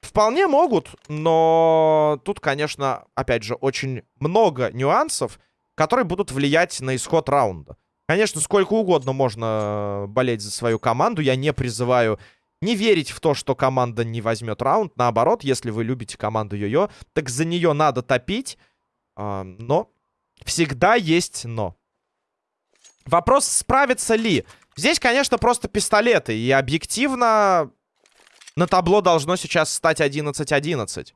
S1: Вполне могут, но тут, конечно, опять же, очень много нюансов, которые будут влиять на исход раунда. Конечно, сколько угодно можно болеть за свою команду. Я не призываю Не верить в то, что команда не возьмет раунд. Наоборот, если вы любите команду Йо-Йо, так за нее надо топить. А, но всегда есть но. Вопрос, справится ли. Здесь, конечно, просто пистолеты. И объективно на табло должно сейчас стать 11-11.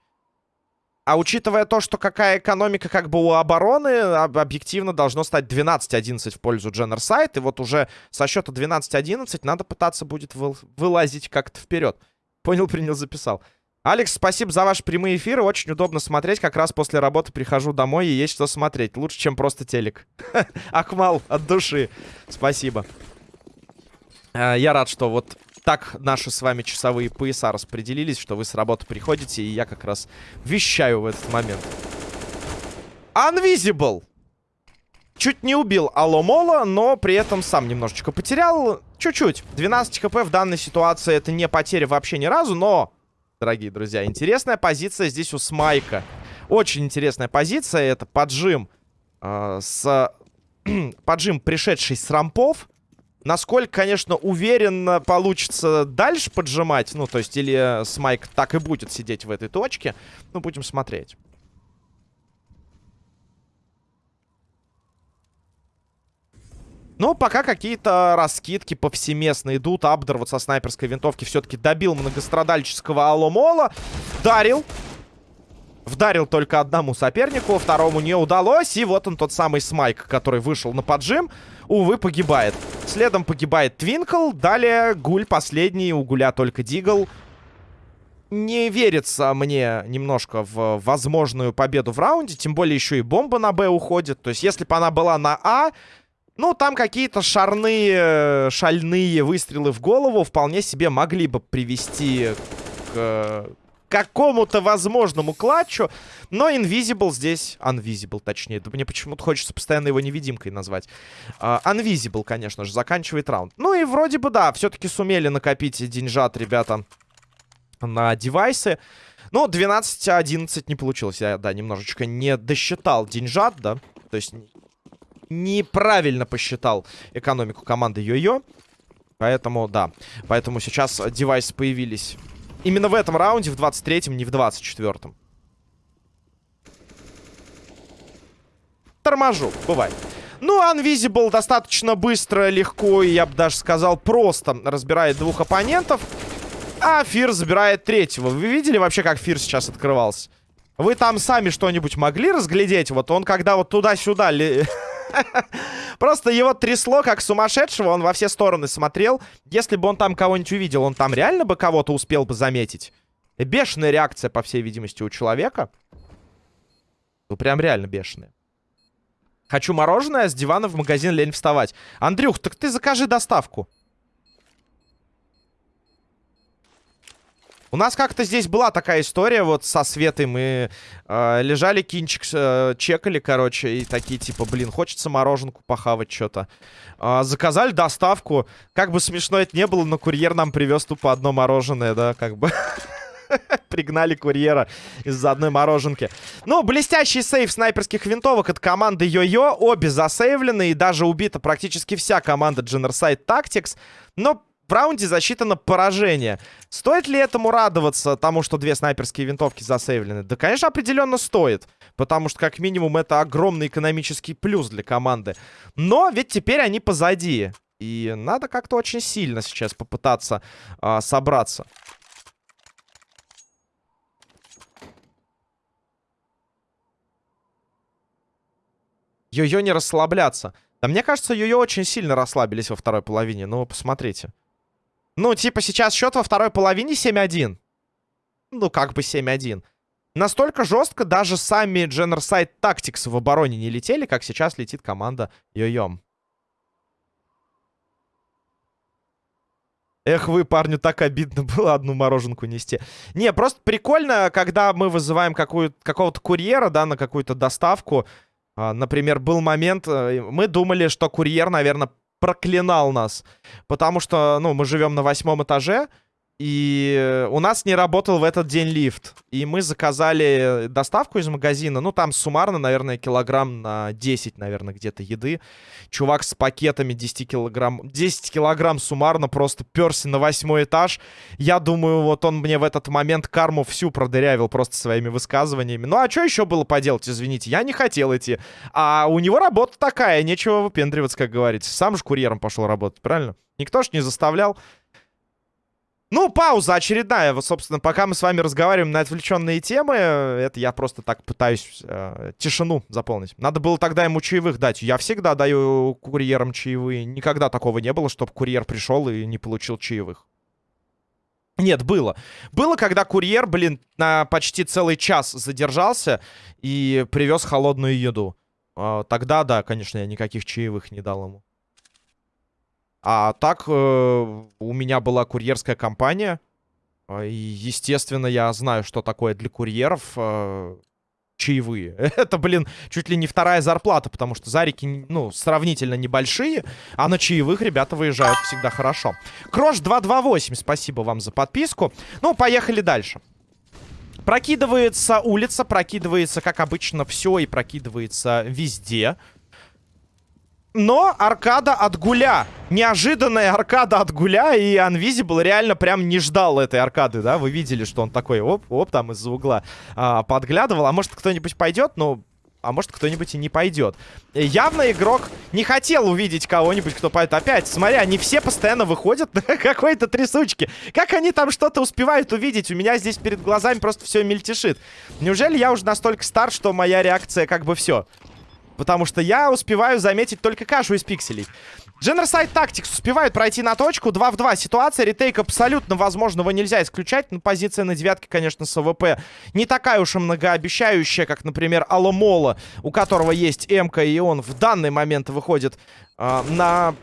S1: А учитывая то, что какая экономика как бы у обороны, объективно должно стать 12-11 в пользу Дженнерсайд. И вот уже со счета 12-11 надо пытаться будет вы вылазить как-то вперед. Понял, принял, записал. Алекс, спасибо за ваши прямые эфиры. Очень удобно смотреть. Как раз после работы прихожу домой и есть что смотреть. Лучше, чем просто телек. [LAUGHS] Акмал, от души. Спасибо. А, я рад, что вот так наши с вами часовые пояса распределились, что вы с работы приходите, и я как раз вещаю в этот момент. Unvisible! Чуть не убил Аломола, но при этом сам немножечко потерял. Чуть-чуть. 12 хп в данной ситуации это не потеря вообще ни разу, но, дорогие друзья, интересная позиция здесь у Смайка. Очень интересная позиция. Это поджим э, с... [CLEARS THROAT] поджим, пришедший с рампов. Насколько, конечно, уверенно получится дальше поджимать. Ну, то есть, или Смайк так и будет сидеть в этой точке. Ну, будем смотреть. Ну, пока какие-то раскидки повсеместно идут. Абдер вот со снайперской винтовки все-таки добил многострадальческого Аломола. Дарил. Вдарил только одному сопернику, второму не удалось. И вот он тот самый Смайк, который вышел на поджим. Увы, погибает. Следом погибает Твинкл. Далее Гуль последний. У Гуля только Дигл. Не верится мне немножко в возможную победу в раунде. Тем более еще и бомба на Б уходит. То есть если бы она была на А... Ну, там какие-то шарные, шальные выстрелы в голову вполне себе могли бы привести к какому-то возможному клатчу. Но Invisible здесь... Unvisible, точнее. Да мне почему-то хочется постоянно его невидимкой назвать. Uh, Unvisible, конечно же, заканчивает раунд. Ну и вроде бы, да, все-таки сумели накопить деньжат, ребята, на девайсы. Ну, 12-11 не получилось. Я, да, немножечко не досчитал деньжат, да. То есть неправильно посчитал экономику команды Йо-Йо. Поэтому, да. Поэтому сейчас девайсы появились Именно в этом раунде, в 23-м, не в 24-м. Торможу, бывает. Ну, Unvisible достаточно быстро, легко и, я бы даже сказал, просто разбирает двух оппонентов. А Фир забирает третьего. Вы видели вообще, как Фир сейчас открывался? Вы там сами что-нибудь могли разглядеть? Вот он, когда вот туда-сюда... [LAUGHS] Просто его трясло, как сумасшедшего. Он во все стороны смотрел. Если бы он там кого-нибудь увидел, он там реально бы кого-то успел бы заметить. Бешеная реакция, по всей видимости, у человека. Ну, прям реально бешеная. Хочу мороженое, с дивана в магазин лень вставать. Андрюх, так ты закажи доставку. У нас как-то здесь была такая история вот со Светой. Мы э, лежали, кинчик э, чекали, короче, и такие типа, блин, хочется мороженку похавать что-то. Э, заказали доставку. Как бы смешно это не было, но курьер нам привез тупо одно мороженое, да, как бы... [LAUGHS] Пригнали курьера из-за одной мороженки. Ну, блестящий сейв снайперских винтовок от команды Йо-Йо. Обе засейвлены и даже убита практически вся команда Generside Tactics. Но в раунде засчитано поражение. Стоит ли этому радоваться, тому, что две снайперские винтовки засейвлены? Да, конечно, определенно стоит. Потому что, как минимум, это огромный экономический плюс для команды. Но ведь теперь они позади. И надо как-то очень сильно сейчас попытаться а, собраться. Йо-Йо не расслабляться. Да мне кажется, Йо-Йо очень сильно расслабились во второй половине. Ну, посмотрите. Ну, типа, сейчас счет во второй половине 7-1. Ну, как бы 7-1. Настолько жестко даже сами Generside Tactics в обороне не летели, как сейчас летит команда Йо-Йом. Эх, вы, парню, так обидно [LAUGHS] было одну мороженку нести. Не, просто прикольно, когда мы вызываем какого-то курьера, да, на какую-то доставку. А, например, был момент, э, мы думали, что курьер, наверное, проклинал нас. Потому что, ну, мы живем на восьмом этаже. И у нас не работал в этот день лифт. И мы заказали доставку из магазина. Ну, там суммарно, наверное, килограмм на 10, наверное, где-то еды. Чувак с пакетами 10 килограмм... 10 килограмм суммарно просто перся на восьмой этаж. Я думаю, вот он мне в этот момент карму всю продырявил просто своими высказываниями. Ну, а что еще было поделать, извините? Я не хотел идти. А у него работа такая, нечего выпендриваться, как говорится. Сам же курьером пошел работать, правильно? Никто ж не заставлял. Ну, пауза очередная. Собственно, пока мы с вами разговариваем на отвлеченные темы, это я просто так пытаюсь э, тишину заполнить. Надо было тогда ему чаевых дать. Я всегда даю курьерам чаевые. Никогда такого не было, чтобы курьер пришел и не получил чаевых. Нет, было. Было, когда курьер, блин, на почти целый час задержался и привез холодную еду. Э, тогда, да, конечно, я никаких чаевых не дал ему. А так, э, у меня была курьерская компания. А, естественно, я знаю, что такое для курьеров э, чаевые. [LAUGHS] Это, блин, чуть ли не вторая зарплата, потому что зарики, ну, сравнительно небольшие, а на чаевых ребята выезжают всегда хорошо. Крош 228, спасибо вам за подписку. Ну, поехали дальше. Прокидывается улица, прокидывается, как обычно, все и прокидывается везде. Но аркада от гуля. Неожиданная аркада от гуля. И Unvisible реально прям не ждал этой аркады, да? Вы видели, что он такой, оп, оп, там из-за угла а, подглядывал. А может кто-нибудь пойдет? Ну, а может кто-нибудь и не пойдет. Явно игрок не хотел увидеть кого-нибудь, кто пойдет. Опять, смотри, они все постоянно выходят [LAUGHS] на какой-то трясучке. Как они там что-то успевают увидеть? У меня здесь перед глазами просто все мельтешит. Неужели я уже настолько стар, что моя реакция как бы все? Потому что я успеваю заметить только кашу из пикселей. Generside Tactics успевает пройти на точку. 2 в 2 ситуация. Retake абсолютно возможного нельзя исключать. Но позиция на девятке, конечно, с АВП не такая уж и многообещающая, как, например, Аламола, у которого есть эмка, и он в данный момент выходит э, на...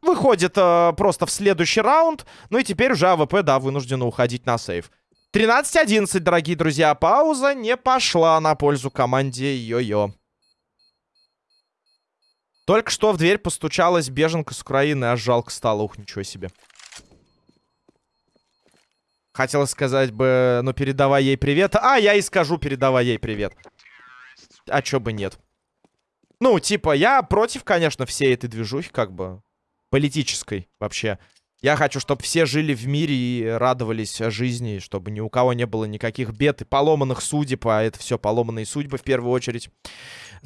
S1: Выходит э, просто в следующий раунд. Ну и теперь уже АВП, да, вынуждена уходить на save. 13-11, дорогие друзья. Пауза не пошла на пользу команде Йо-Йо. Только что в дверь постучалась беженка с Украины, аж жалко стало. Ух, ничего себе. Хотела сказать бы, ну передавай ей привет. А, я и скажу, передавай ей привет. А чё бы нет. Ну, типа, я против, конечно, всей этой движухи, как бы, политической вообще. Я хочу, чтобы все жили в мире и радовались жизни, чтобы ни у кого не было никаких бед и поломанных судеб, а это все поломанные судьбы в первую очередь.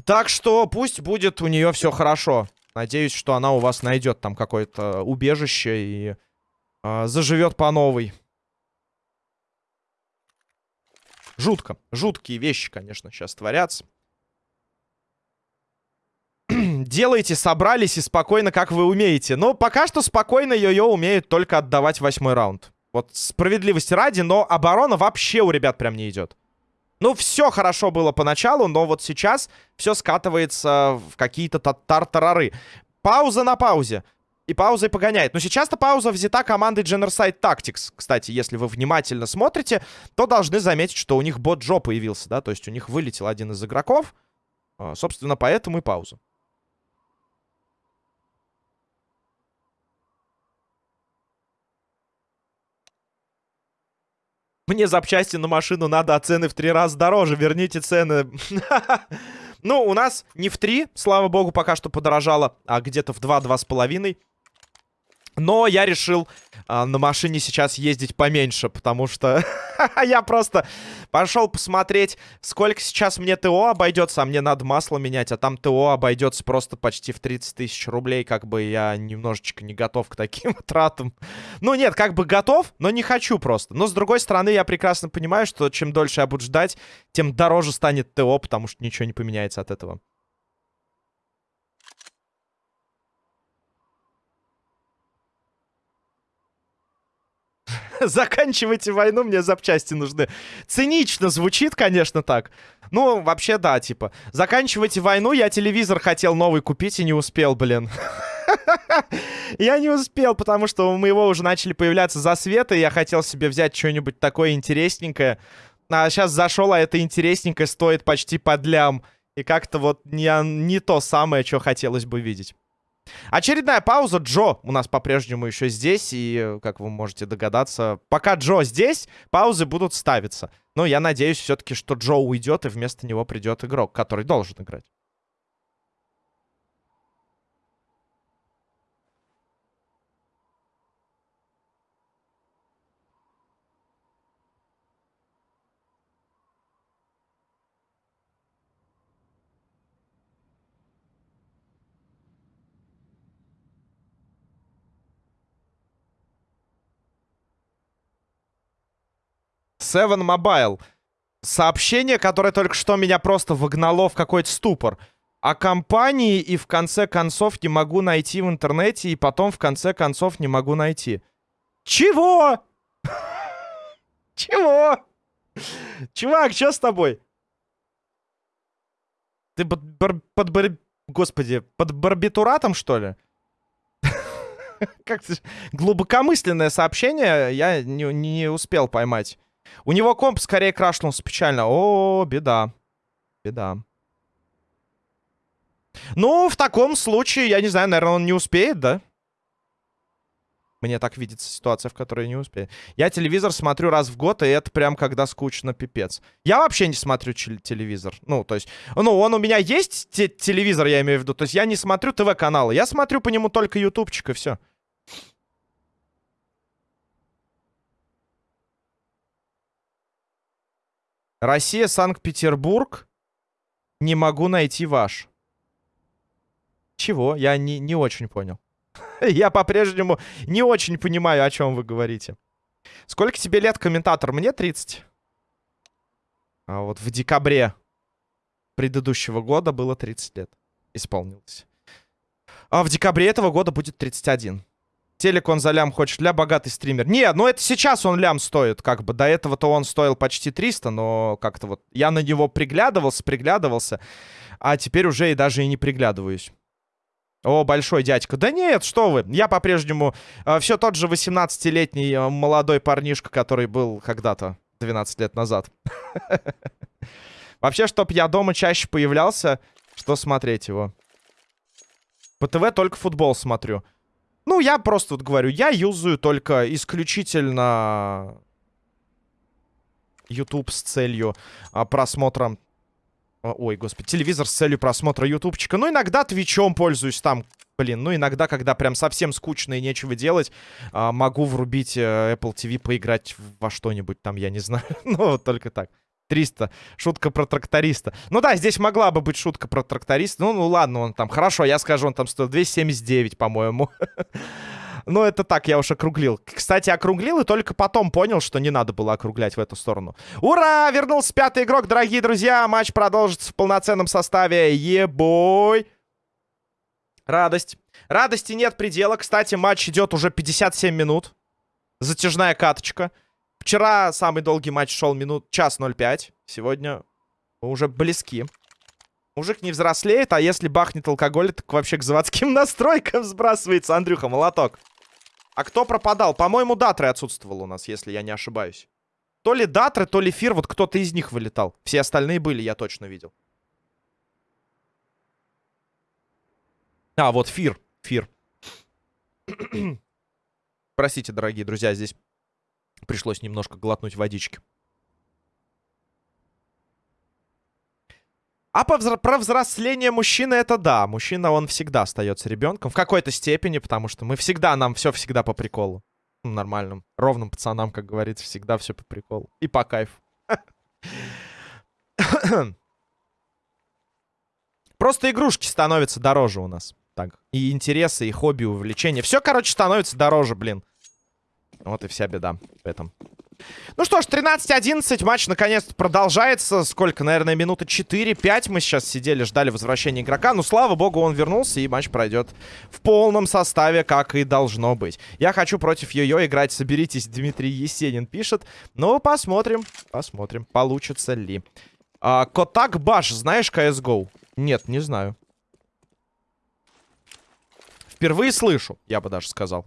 S1: Так что пусть будет у нее все хорошо. Надеюсь, что она у вас найдет там какое-то убежище и э, заживет по новой. Жутко. Жуткие вещи, конечно, сейчас творятся. Делайте, собрались и спокойно, как вы умеете. Но пока что спокойно Йо-Йо умеет только отдавать восьмой раунд. Вот справедливости ради, но оборона вообще у ребят прям не идет. Ну, все хорошо было поначалу, но вот сейчас все скатывается в какие-то тартарары. Пауза на паузе. И паузой погоняет. Но сейчас-то пауза взята командой Generside Tactics. Кстати, если вы внимательно смотрите, то должны заметить, что у них бот Джо появился, да? То есть у них вылетел один из игроков. А, собственно, поэтому и пауза. Мне запчасти на машину надо, а цены в три раза дороже. Верните цены. [LAUGHS] Ну, у нас не в три, слава богу, пока что подорожало, а где-то в два-два с половиной. Но я решил а, на машине сейчас ездить поменьше, потому что [LAUGHS] я просто пошел посмотреть, сколько сейчас мне ТО обойдется, а мне надо масло менять, а там ТО обойдется просто почти в 30 тысяч рублей, как бы я немножечко не готов к таким [LAUGHS] тратам. Ну нет, как бы готов, но не хочу просто. Но с другой стороны, я прекрасно понимаю, что чем дольше я буду ждать, тем дороже станет ТО, потому что ничего не поменяется от этого. [LAUGHS] Заканчивайте войну, мне запчасти нужны. Цинично звучит, конечно, так. Ну, вообще, да, типа. Заканчивайте войну, я телевизор хотел новый купить и не успел, блин. [LAUGHS] Я не успел, потому что у моего уже начали появляться засветы, и я хотел себе взять что-нибудь такое интересненькое. А сейчас зашел, а это интересненькое стоит почти под лям. И как-то вот не, не то самое, что хотелось бы видеть. Очередная пауза. Джо у нас по-прежнему еще здесь. И, как вы можете догадаться, пока Джо здесь, паузы будут ставиться. Но я надеюсь все-таки, что Джо уйдет, и вместо него придет игрок, который должен играть. Seven Mobile. Сообщение, которое только что меня просто выгнало в какой-то ступор. О компании и в конце концов не могу найти в интернете, и потом в конце концов не могу найти. Чего? [LAUGHS] Чего? Чувак, что с тобой? Ты под, бар, под бар, господи, под барбитуратом, что ли? [LAUGHS] Как глубокомысленное сообщение я не, не успел поймать. У него комп скорее крашнулся печально. О, беда. Беда. Ну, в таком случае, я не знаю, наверное, он не успеет, да? Мне так видится ситуация, в которой не успеет. Я телевизор смотрю раз в год, и это прям когда скучно, пипец. Я вообще не смотрю телевизор. Ну, то есть, ну, он у меня есть, телевизор, я имею в виду. То есть я не смотрю ТВ-каналы. Я смотрю по нему только ютубчик, и все. Россия, Санкт-Петербург. Не могу найти ваш. Чего? Я не, не очень понял. [LAUGHS] Я по-прежнему не очень понимаю, о чем вы говорите. Сколько тебе лет, комментатор? Мне 30. А вот в декабре предыдущего года было 30 лет. Исполнилось. А в декабре этого года будет 31. Телек он за лям хочет. Ля богатый стример. Не, ну это сейчас он лям стоит, как бы. До этого-то он стоил почти 300, но как-то вот... Я на него приглядывался, приглядывался. А теперь уже и даже и не приглядываюсь. О, большой дядька. Да нет, что вы. Я по-прежнему э, все тот же 18-летний э, молодой парнишка, который был когда-то 12 лет назад. [LAUGHS] Вообще, чтоб я дома чаще появлялся, что смотреть его? По ТВ только футбол смотрю. Ну, я просто вот говорю, я юзаю только исключительно YouTube с целью а, просмотра... А, ой, господи, телевизор с целью просмотра ютубчика. Ну, иногда твичом пользуюсь там. Блин, ну иногда, когда прям совсем скучно и нечего делать, а, могу врубить э, Apple TV, поиграть во что-нибудь там, я не знаю. [LAUGHS] ну, только так. 300. Шутка про тракториста. Ну да, здесь могла бы быть шутка про тракториста. Ну, ну ладно, он там... Хорошо, я скажу, он там стоил 279, по-моему. [LAUGHS] Но это так, я уж округлил. Кстати, округлил и только потом понял, что не надо было округлять в эту сторону. Ура! Вернулся пятый игрок, дорогие друзья. Матч продолжится в полноценном составе. Ебой! Радость. Радости нет предела. Кстати, матч идет уже 57 минут. Затяжная каточка. Вчера самый долгий матч шел минут час 05. Сегодня мы уже близки. Мужик не взрослеет, а если бахнет алкоголь, так вообще к заводским [LAUGHS] настройкам сбрасывается. Андрюха, молоток. А кто пропадал? По-моему, Датры отсутствовал у нас, если я не ошибаюсь. То ли Датры, то ли Фир, вот кто-то из них вылетал. Все остальные были, я точно видел. А, вот Фир. Фир. [CLEARS THROAT] Простите, дорогие друзья, здесь Пришлось немножко глотнуть водички. А про взросление мужчины это да. Мужчина, он всегда остается ребенком. В какой-то степени, потому что мы всегда, нам все всегда по приколу. Ну, нормальным, ровным пацанам, как говорится, всегда все по приколу. И по кайфу. [COUGHS] Просто игрушки становятся дороже у нас. Так, и интересы, и хобби, увлечения. Все, короче, становится дороже, блин. Вот и вся беда в этом. Ну что ж, 13-11, матч наконец-то продолжается. Сколько, наверное, минуты 4-5 мы сейчас сидели, ждали возвращения игрока. Ну, слава богу, он вернулся, и матч пройдет в полном составе, как и должно быть. Я хочу против Йо-Йо играть, соберитесь, Дмитрий Есенин пишет. Ну, посмотрим, посмотрим, получится ли. А, Котак Баш, знаешь CSGO? Нет, не знаю. Впервые слышу, я бы даже сказал.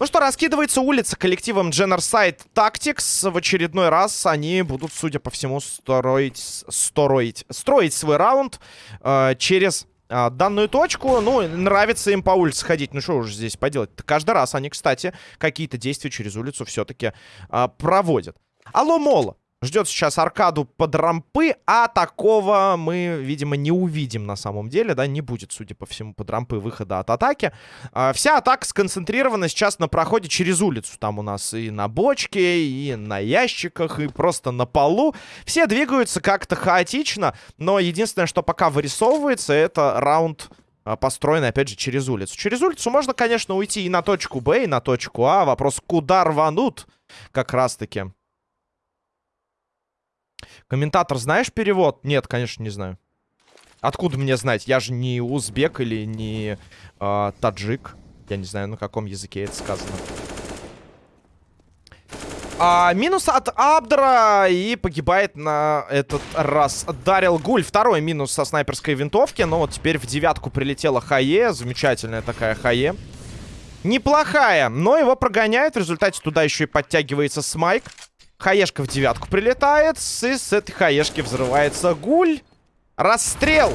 S1: Ну что, раскидывается улица коллективом Genocide Tactics. В очередной раз они будут, судя по всему, строить, строить, строить свой раунд э, через а, данную точку. Ну, нравится им по улице ходить. Ну, что уж здесь поделать? Каждый раз они, кстати, какие-то действия через улицу все-таки а, проводят. Алло, Мола. Ждет сейчас аркаду под рампы, а такого мы, видимо, не увидим на самом деле, да, не будет, судя по всему, под рампы выхода от атаки. А, вся атака сконцентрирована сейчас на проходе через улицу. Там у нас и на бочке, и на ящиках, и просто на полу. Все двигаются как-то хаотично, но единственное, что пока вырисовывается, это раунд а, построенный, опять же, через улицу. Через улицу можно, конечно, уйти и на точку Б, и на точку А. Вопрос, куда рванут как раз-таки. Комментатор, знаешь перевод? Нет, конечно, не знаю. Откуда мне знать? Я же не узбек или не э, таджик. Я не знаю, на каком языке это сказано. А, минус от Абдра и погибает на этот раз Дарил Гуль. Второй минус со снайперской винтовки. Но вот теперь в девятку прилетела Хае. Замечательная такая Хае. Неплохая, но его прогоняют. В результате туда еще и подтягивается Смайк. Хаешка в девятку прилетает. И с этой хаешки взрывается гуль. Расстрел!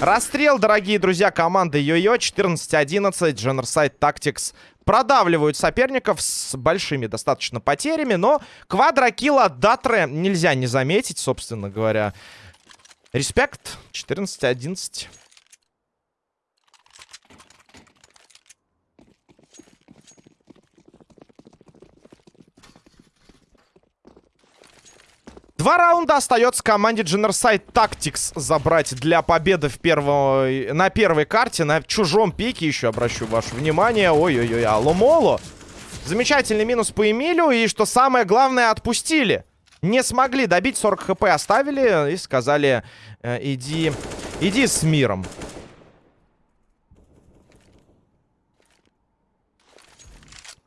S1: Расстрел, дорогие друзья, команды Йо-Йо. 14-11. Genocide Tactics продавливают соперников с большими достаточно потерями. Но квадрокилл от Датре нельзя не заметить, собственно говоря. Респект. 14-11. Два раунда остается команде Genocide Tactics забрать для победы в первой, на первой карте. На чужом пике еще обращу ваше внимание. Ой-ой-ой, Аломоло. Замечательный минус по Эмилю. И что самое главное, отпустили. Не смогли добить, 40 хп оставили и сказали, э, иди, иди с миром.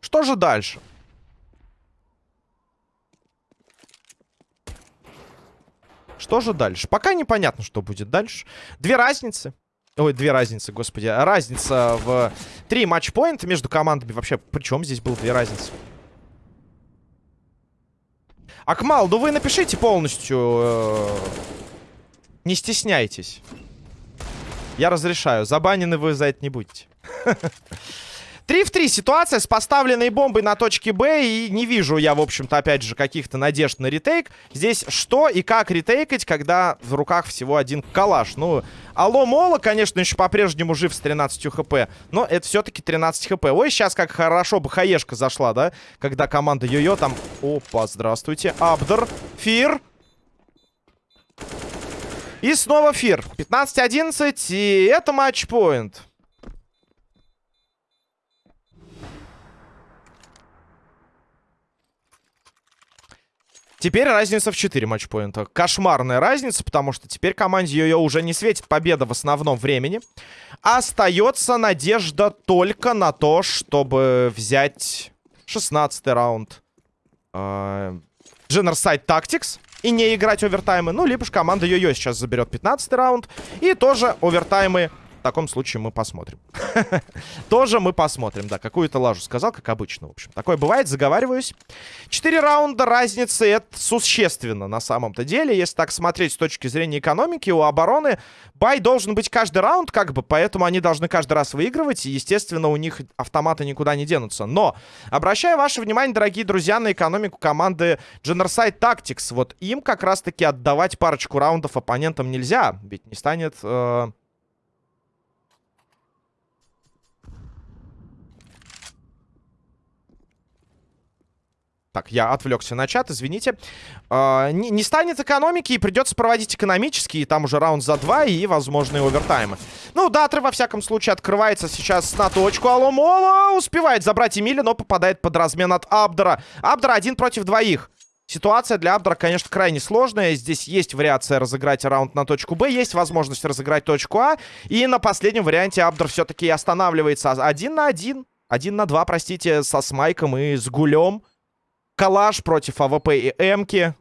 S1: Что же дальше? Что же дальше? Пока непонятно, что будет дальше. Две разницы. Ой, две разницы, господи. Разница в три матчпоинта между командами. Вообще, при чем здесь было две разницы? Акмал, ну вы напишите полностью. Э, не стесняйтесь. Я разрешаю. Забанены вы за это не будете. [LAUGHS] 3 в 3 ситуация с поставленной бомбой на точке Б. И не вижу я, в общем-то, опять же, каких-то надежд на ретейк. Здесь что и как ретейкать, когда в руках всего один калаш? Ну, Алло Мола, конечно, еще по-прежнему жив с 13 хп. Но это все-таки 13 хп. Ой, сейчас как хорошо бы хаешка зашла, да? Когда команда Йо-Йо там... Опа, здравствуйте. Абдер, Фир. И снова Фир. 15-11. И это матчпоинт. Теперь разница в 4 матчпоинта. Кошмарная разница, потому что теперь команде ее уже не светит победа в основном времени. Остается надежда только на то, чтобы взять 16 раунд. Э, Genocide Tactics и не играть овертаймы. Ну, либо же команда Йо-Йо сейчас заберет 15 раунд. И тоже овертаймы в таком случае мы посмотрим. [LAUGHS] Тоже мы посмотрим, да. Какую-то лажу сказал, как обычно, в общем. Такое бывает, заговариваюсь. Четыре раунда разницы, это существенно на самом-то деле. Если так смотреть с точки зрения экономики, у обороны бай должен быть каждый раунд, как бы, поэтому они должны каждый раз выигрывать. И, естественно, у них автоматы никуда не денутся. Но, обращаю ваше внимание, дорогие друзья, на экономику команды Genocide Tactics. Вот им как раз-таки отдавать парочку раундов оппонентам нельзя. Ведь не станет... Э Так, я отвлекся на чат, извините. Э, не, не станет экономики, и придется проводить экономические. Там уже раунд за два и возможные овертаймы. Ну, Датры, во всяком случае, открывается сейчас на точку. Алло, успевает забрать Эмили, но попадает под размен от Абдера. Абдера один против двоих. Ситуация для Абдера, конечно, крайне сложная. Здесь есть вариация разыграть раунд на точку Б, есть возможность разыграть точку А. И на последнем варианте Абдер все-таки останавливается один на один. Один на два, простите, со Смайком и с Гулем. Калаш против АВП и Эмки.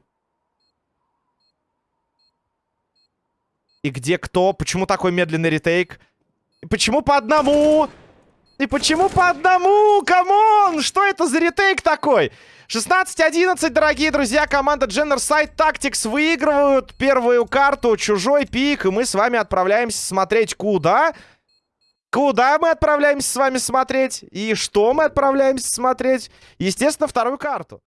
S1: И где кто? Почему такой медленный retake? Почему по одному? И почему по одному? Come on! Что это за retake такой? 16-11, дорогие друзья, команда Generside Tactics выигрывают первую карту «Чужой pick», и мы с вами отправляемся смотреть куда? Куда мы отправляемся с вами смотреть? И что мы отправляемся смотреть? Естественно, вторую карту.